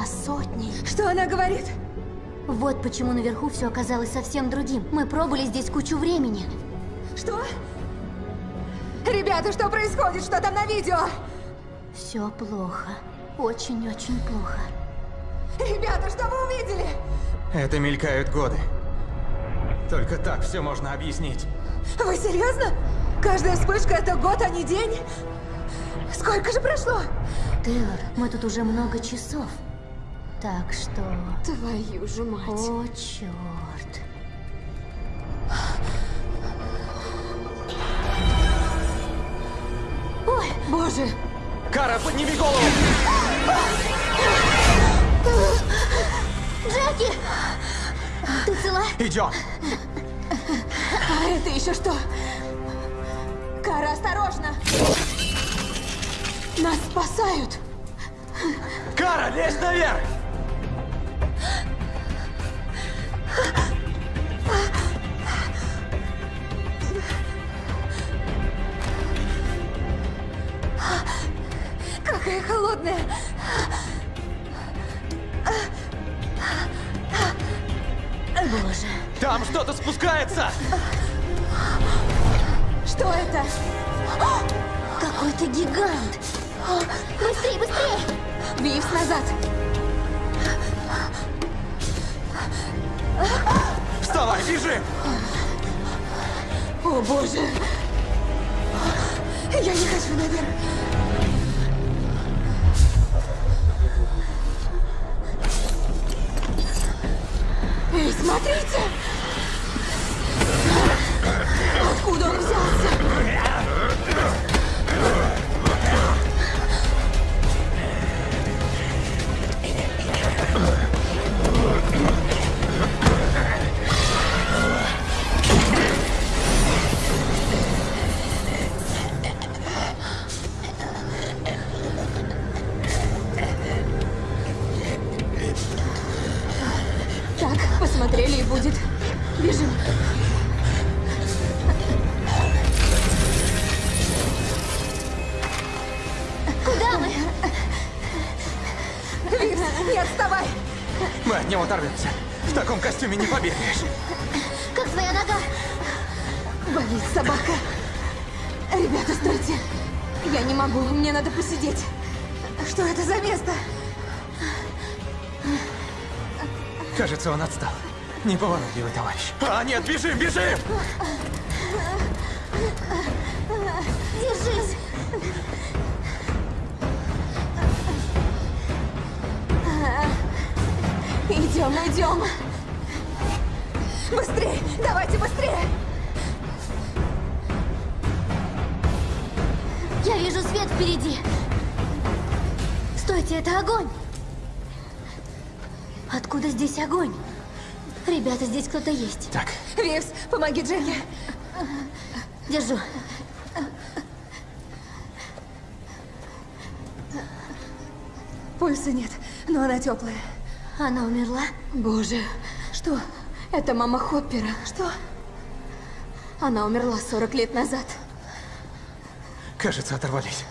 а сотни. Что она говорит? Вот почему наверху все оказалось совсем другим. Мы пробыли здесь кучу времени. Что? Ребята, что происходит? Что там на видео? Все плохо. Очень-очень плохо. Ребята, что вы увидели? Это мелькают годы. Только так все можно объяснить. Вы серьезно? Каждая вспышка это год, а не день? Сколько же прошло? Тейлор, мы тут уже много часов. Так что... Твою же мать. О, черт. Боже. Кара, подними голову! Джеки! Ты цела? Идем! А это еще что? Кара, осторожно! Нас спасают! Кара, лезь наверх! Холодная! Боже. Там что-то спускается! Что это? Какой-то гигант. Быстрее, быстрее! Вивс назад! Вставай, бежим! О, боже! Я не хочу наверх. Эй, смотрите! Откуда он взялся? Неповоротливый товарищ. А, нет, бежим, бежим! Кто-то есть. Так, Вивс, помоги Джеки. Держу. Пульса нет, но она теплая. Она умерла? Боже, что? Это мама Хоппера. Что? Она умерла 40 лет назад. Кажется, оторвались.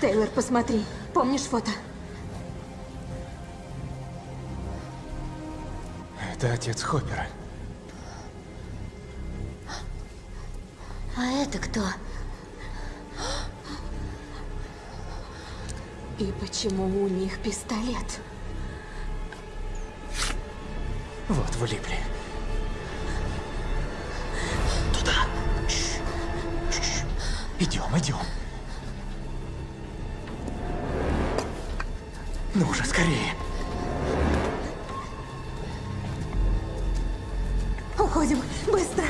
Тейлор, посмотри. Помнишь фото? Это отец Хоппера. А это кто? И почему у них пистолет? Вот влипли. Туда. Чш. Чш. Идем, идем. Ну уже скорее. Уходим, быстро.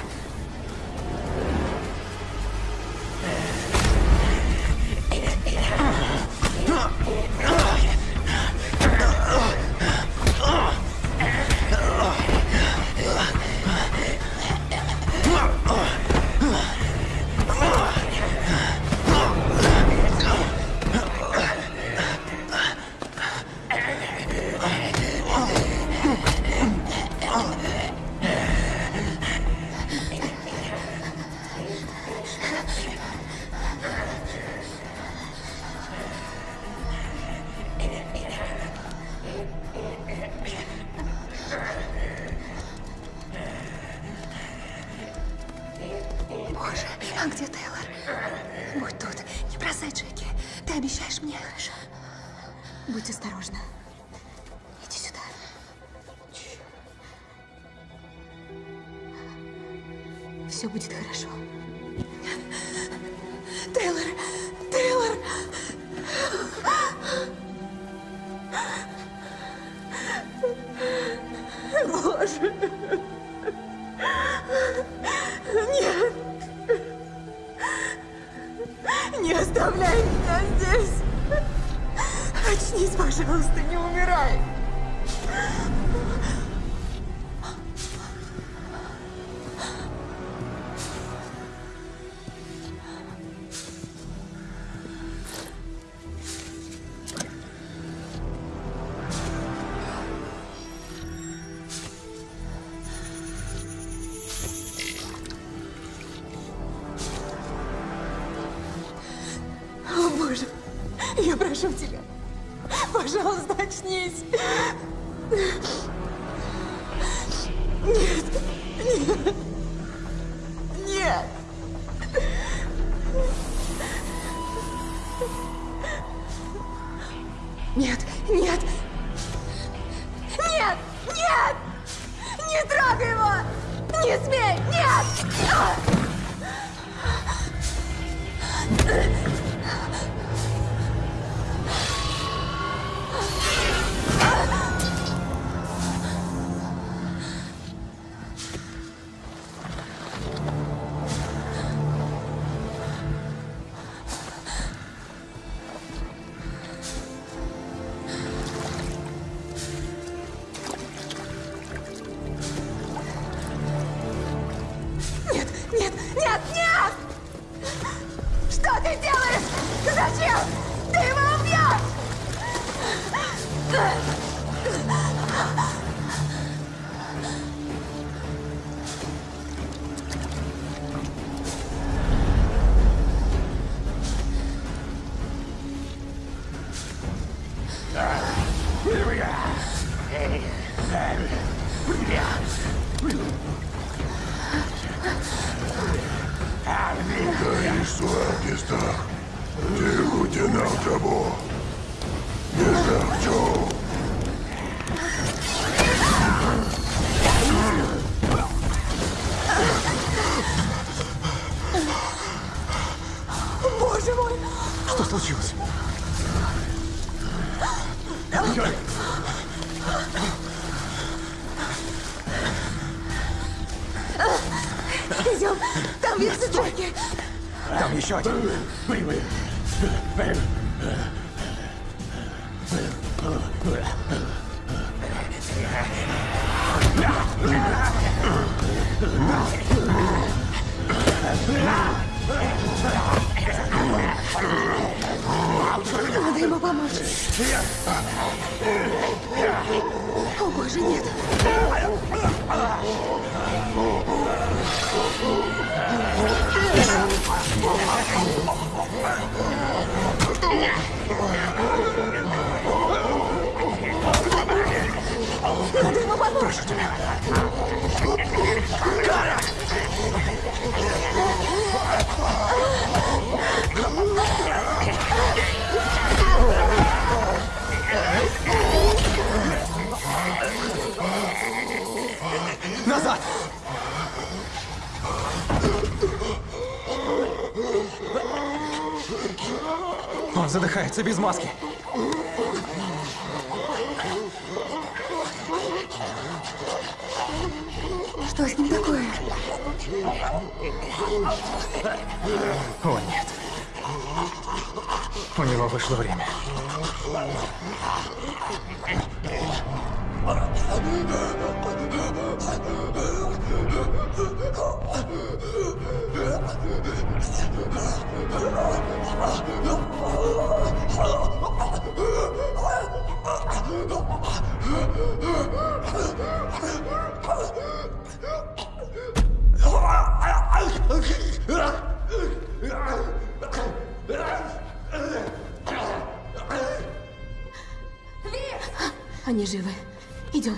Задыхается без маски. Они живы. Идем.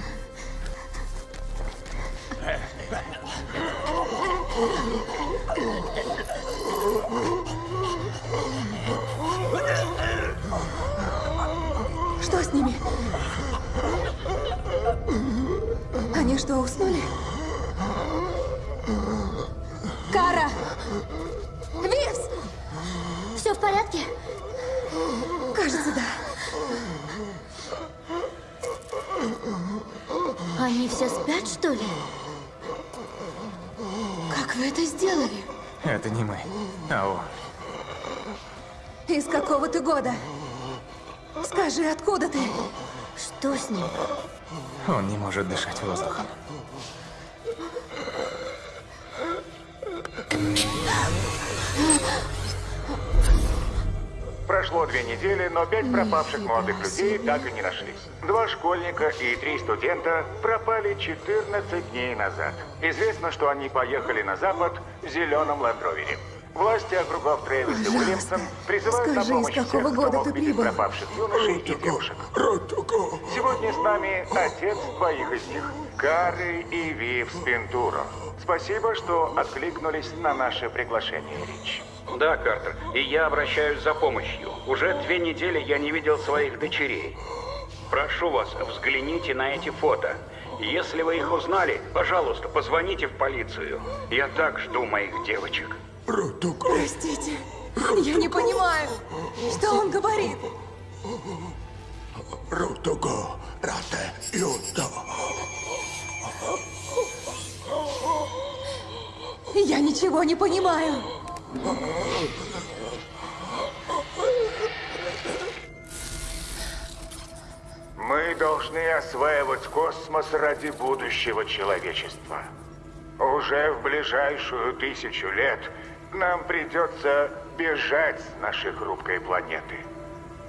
Это не мы. А он. Из какого ты года? Скажи, откуда ты? Что с ним? Он не может дышать воздухом. Прошло две недели, но пять пропавших молодых людей так и не нашлись. Два школьника и три студента пропали 14 дней назад. Известно, что они поехали на запад в зеленом ландровере. Власти округов Трэвис и Уильямсон призывают скажи, на из помощь какого всех, кто года мог ты видеть прибыл? пропавших юношей и девушек. Сегодня с нами отец двоих из них, Кары и Вив Спентуро. Спасибо, что откликнулись на наше приглашение, Рич. Да, Картер, и я обращаюсь за помощью. Уже две недели я не видел своих дочерей. Прошу вас, взгляните на эти фото. Если вы их узнали, пожалуйста, позвоните в полицию. Я так жду моих девочек. Простите, я не понимаю, что он говорит. Рутуго, рате, юто. Я ничего не понимаю. Мы должны осваивать космос ради будущего человечества. Уже в ближайшую тысячу лет нам придется бежать с нашей хрупкой планеты.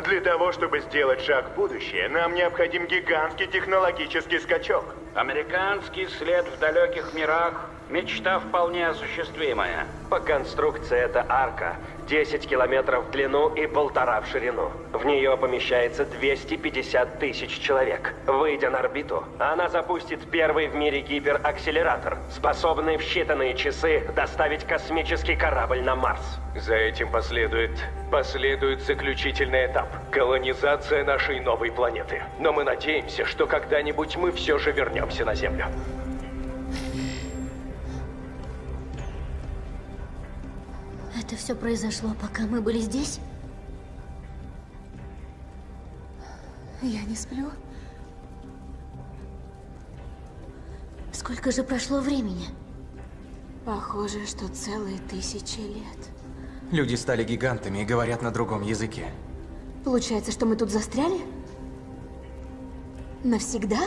Для того, чтобы сделать шаг в будущее, нам необходим гигантский технологический скачок. Американский след в далеких мирах – мечта вполне осуществимая. По конструкции это арка. 10 километров в длину и полтора в ширину. В нее помещается 250 тысяч человек. Выйдя на орбиту, она запустит первый в мире гиперакселератор, способный в считанные часы доставить космический корабль на Марс. За этим последует... последует заключительный этап. Колонизация нашей новой планеты. Но мы надеемся, что когда-нибудь мы все же вернемся на Землю. Это все произошло, пока мы были здесь? Я не сплю. Сколько же прошло времени? Похоже, что целые тысячи лет. Люди стали гигантами и говорят на другом языке. Получается, что мы тут застряли? Навсегда?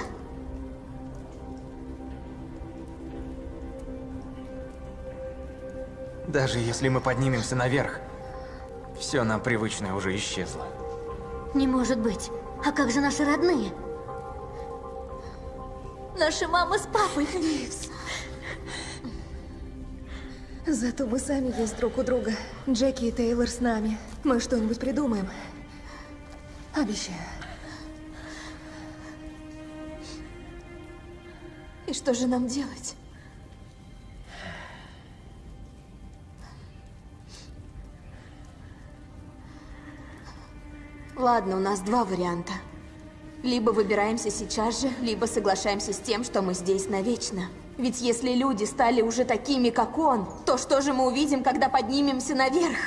Даже если мы поднимемся наверх, все нам привычное уже исчезло. Не может быть. А как же наши родные? Наши мама с папой. Нивс. Зато мы сами есть друг у друга. Джеки и Тейлор с нами. Мы что-нибудь придумаем. Обещаю. И что же нам делать? Ладно, у нас два варианта. Либо выбираемся сейчас же, либо соглашаемся с тем, что мы здесь навечно. Ведь если люди стали уже такими, как он, то что же мы увидим, когда поднимемся наверх?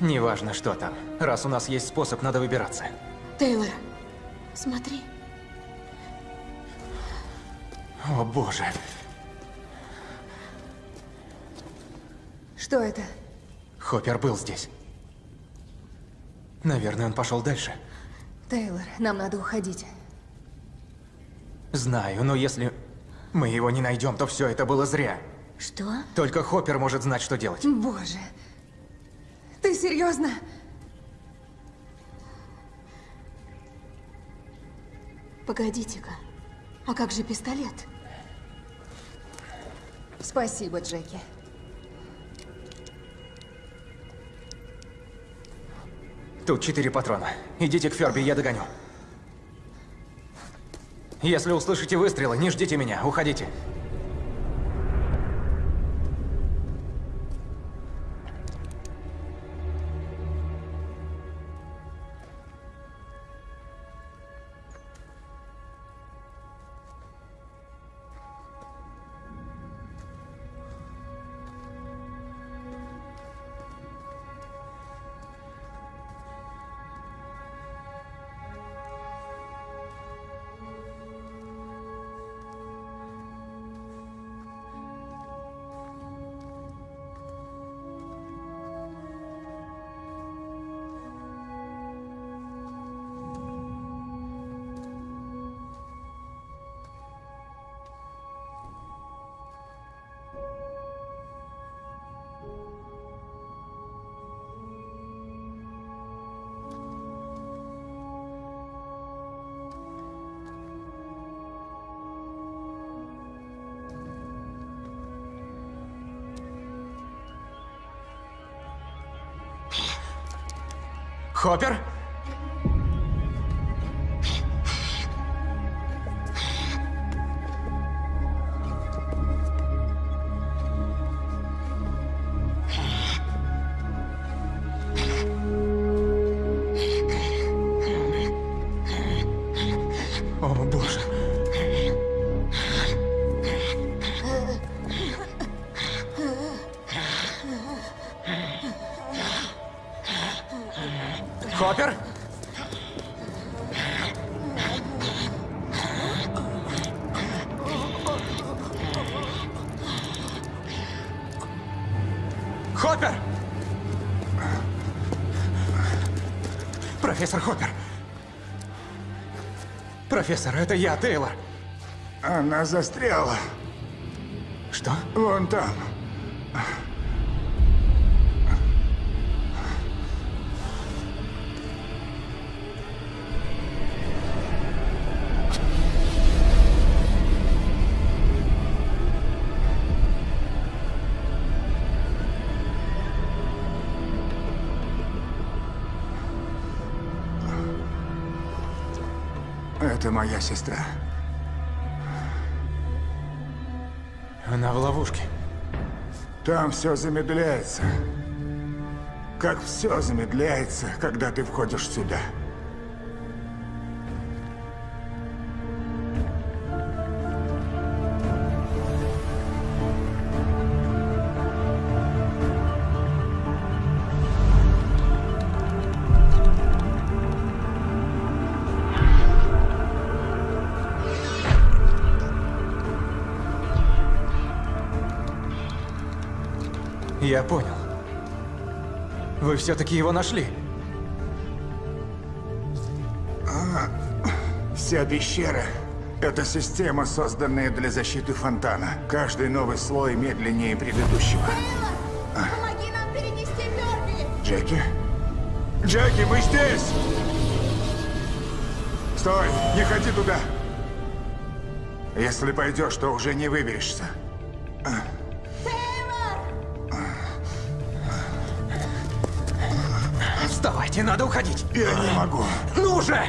Неважно, что там. Раз у нас есть способ, надо выбираться. Тейлор, смотри. О, боже. Что это? Хоппер был здесь. Наверное, он пошел дальше. Тейлор, нам надо уходить. Знаю, но если мы его не найдем, то все это было зря. Что? Только Хоппер может знать, что делать. Боже. Ты серьезно? Погодите-ка. А как же пистолет? Спасибо, Джеки. Тут четыре патрона. Идите к Ферби, я догоню. Если услышите выстрелы, не ждите меня, уходите. Хоппер? Профессор, это я, Тейлор. Она застряла. Что? Вон там. Моя сестра. Она в ловушке. Там все замедляется. Как все замедляется, когда ты входишь сюда. Я понял. Вы все-таки его нашли. Вся пещера — это система, созданная для защиты фонтана. Каждый новый слой медленнее предыдущего. Помоги нам перенести Ферби! Джеки? Джеки, мы здесь! Стой! Не ходи туда! Если пойдешь, то уже не выберешься. Вставайте, надо уходить. Я не могу. Ну же!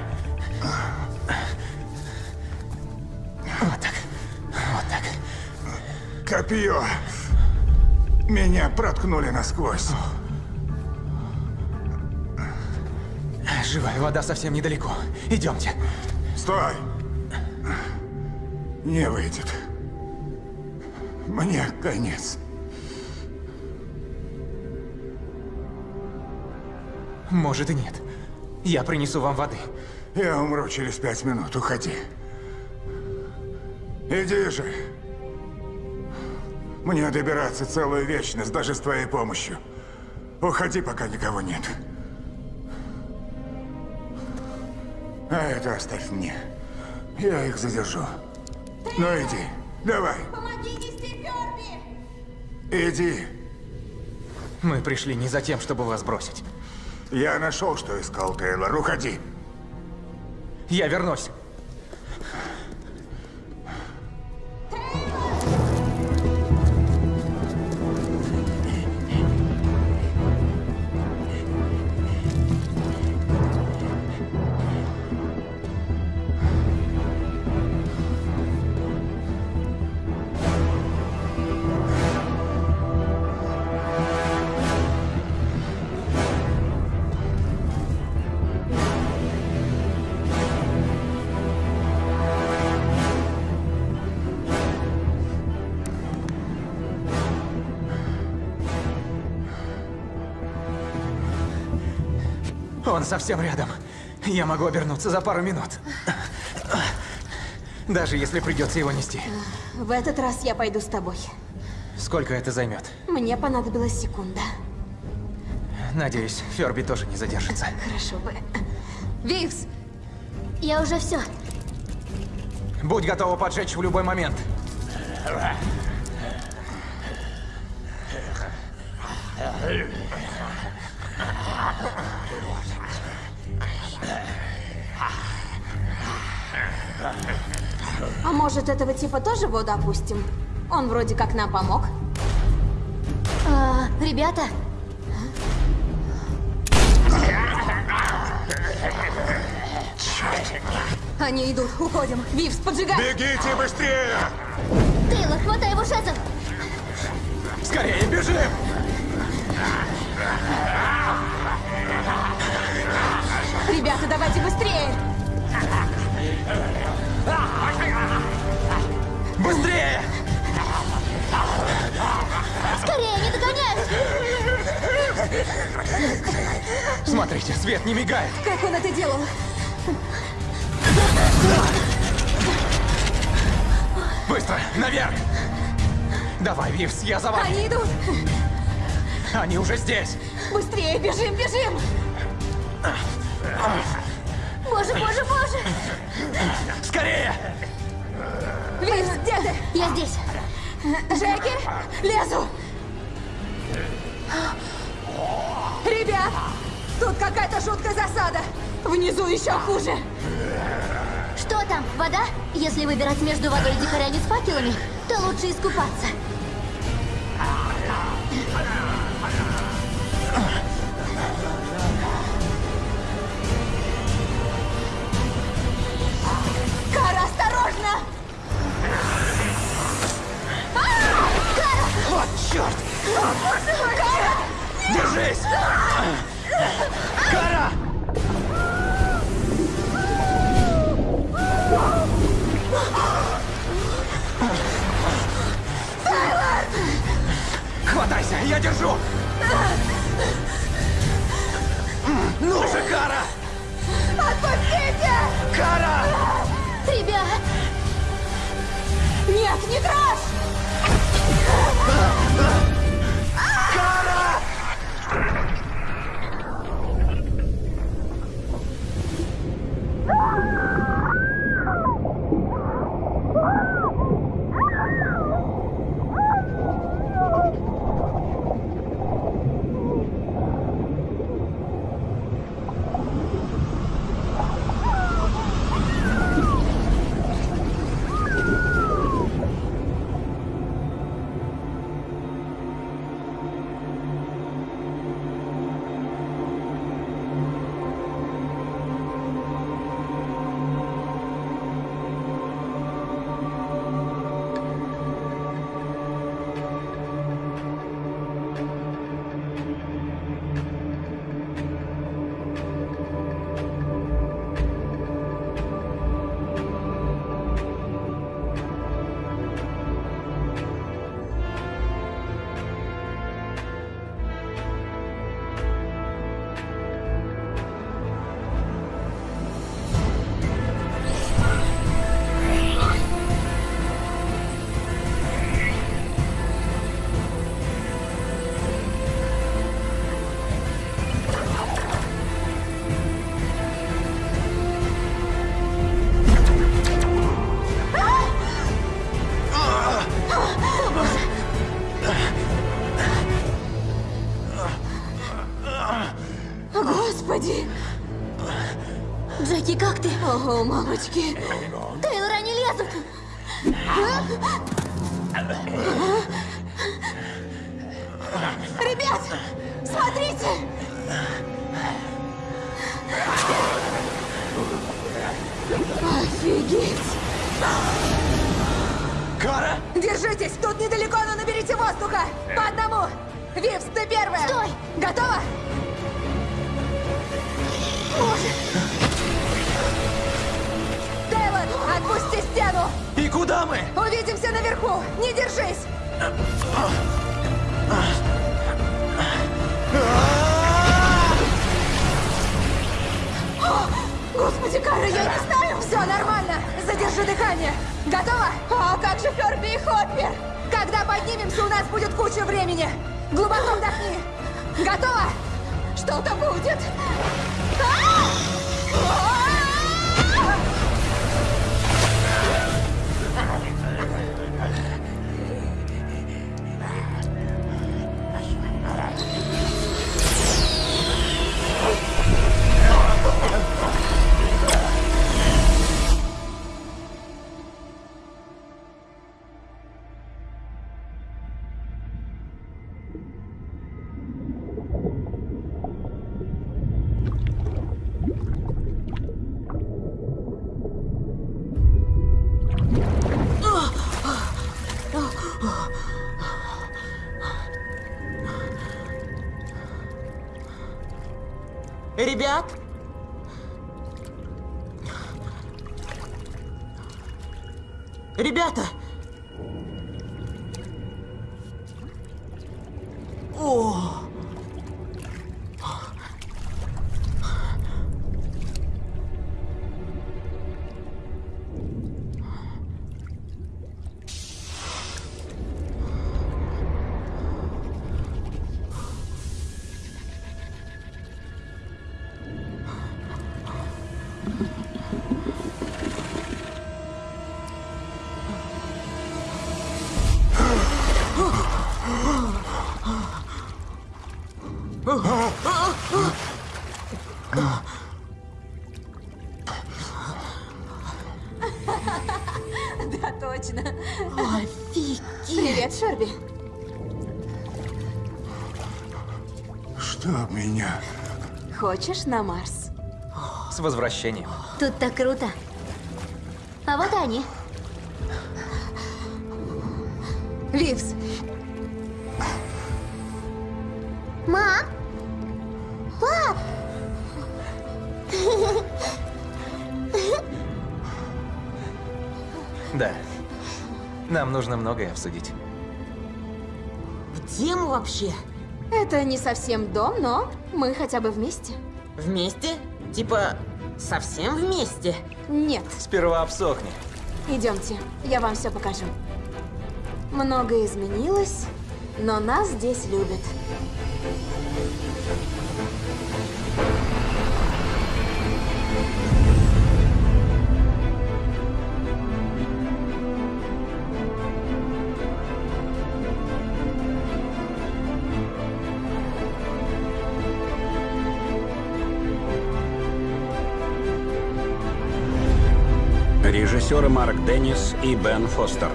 Вот так. Вот так. Копье. Меня проткнули насквозь. Живая вода совсем недалеко. Идемте. Стой! Не выйдет. Мне конец. Может и нет. Я принесу вам воды. Я умру через пять минут. Уходи. Иди же. Мне добираться целую вечность, даже с твоей помощью. Уходи, пока никого нет. А это оставь мне. Я их задержу. Ну иди, давай. Помоги нести Ферби! Иди. Мы пришли не за тем, чтобы вас бросить. Я нашел, что искал, Тейлор. Уходи. Я вернусь. Совсем рядом. Я могу обернуться за пару минут. Даже если придется его нести. В этот раз я пойду с тобой. Сколько это займет? Мне понадобилась секунда. Надеюсь, Ферби тоже не задержится. Хорошо бы. Вивс! Я уже все. Будь готова поджечь в любой момент. А может, этого типа тоже воду опустим? Он вроде как нам помог. А, ребята, Они идут, уходим. Вивс, поджигай! Бегите быстрее! Тейлор, хватай его жезл! Скорее, бежим! Ребята, давайте быстрее! Быстрее! Скорее, не догоняют! Смотрите, свет не мигает. Как он это делал? Быстро, наверх! Давай, Вивс, я за вами. Они идут! Они уже здесь. Быстрее, бежим, бежим! Боже, боже, боже! Скорее! Вивс, где ты? Я здесь. Джеки, лезу! Ребят! Тут какая-то жуткая засада! Внизу еще хуже! Что там, вода? Если выбирать между водой и дикарями с факелами, то лучше искупаться. О, мамочки. Ребят? Ребята! Хочешь на Марс? С возвращением. Тут так круто. А вот они. Вивс, Мам! Пап! Да. Нам нужно многое обсудить. Где мы вообще? Это не совсем дом, но мы хотя бы вместе. Вместе? Типа, совсем вместе? Нет, Сперва обсохни. идемте, я вам все покажу. Многое изменилось, но нас здесь любят. Режиссеры Марк Деннис и Бен Фостер.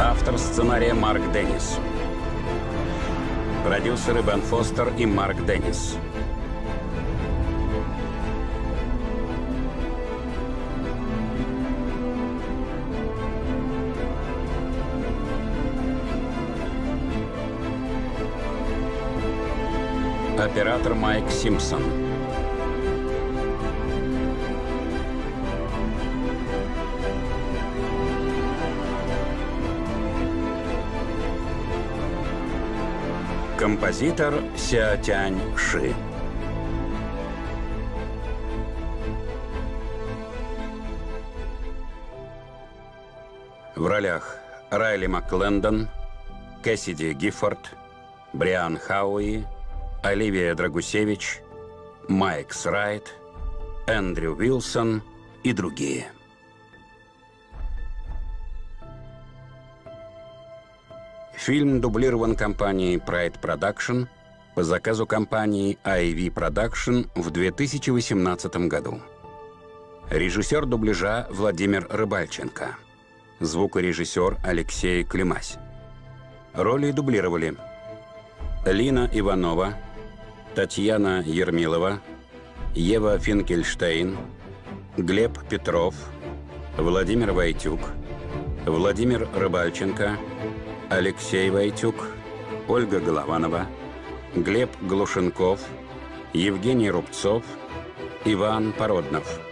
Автор сценария Марк Деннис. Продюсеры Бен Фостер и Марк Деннис. Оператор Майк Симпсон. Композитор Ся Тянь Ши. В ролях Райли МакКлендон, Кэссиди Гиффорд, Бриан Хауи, Оливия Драгусевич, Майкс Райт, Эндрю Уилсон и другие. Фильм дублирован компанией Pride Production по заказу компании IV Production в 2018 году. Режиссер дубляжа Владимир Рыбальченко. Звукорежиссер Алексей Климась. Роли дублировали Лина Иванова, Татьяна Ермилова, Ева Финкельштейн, Глеб Петров, Владимир Войтюк, Владимир Рыбальченко, Алексей Войтюк, Ольга Голованова, Глеб Глушенков, Евгений Рубцов, Иван Породнов –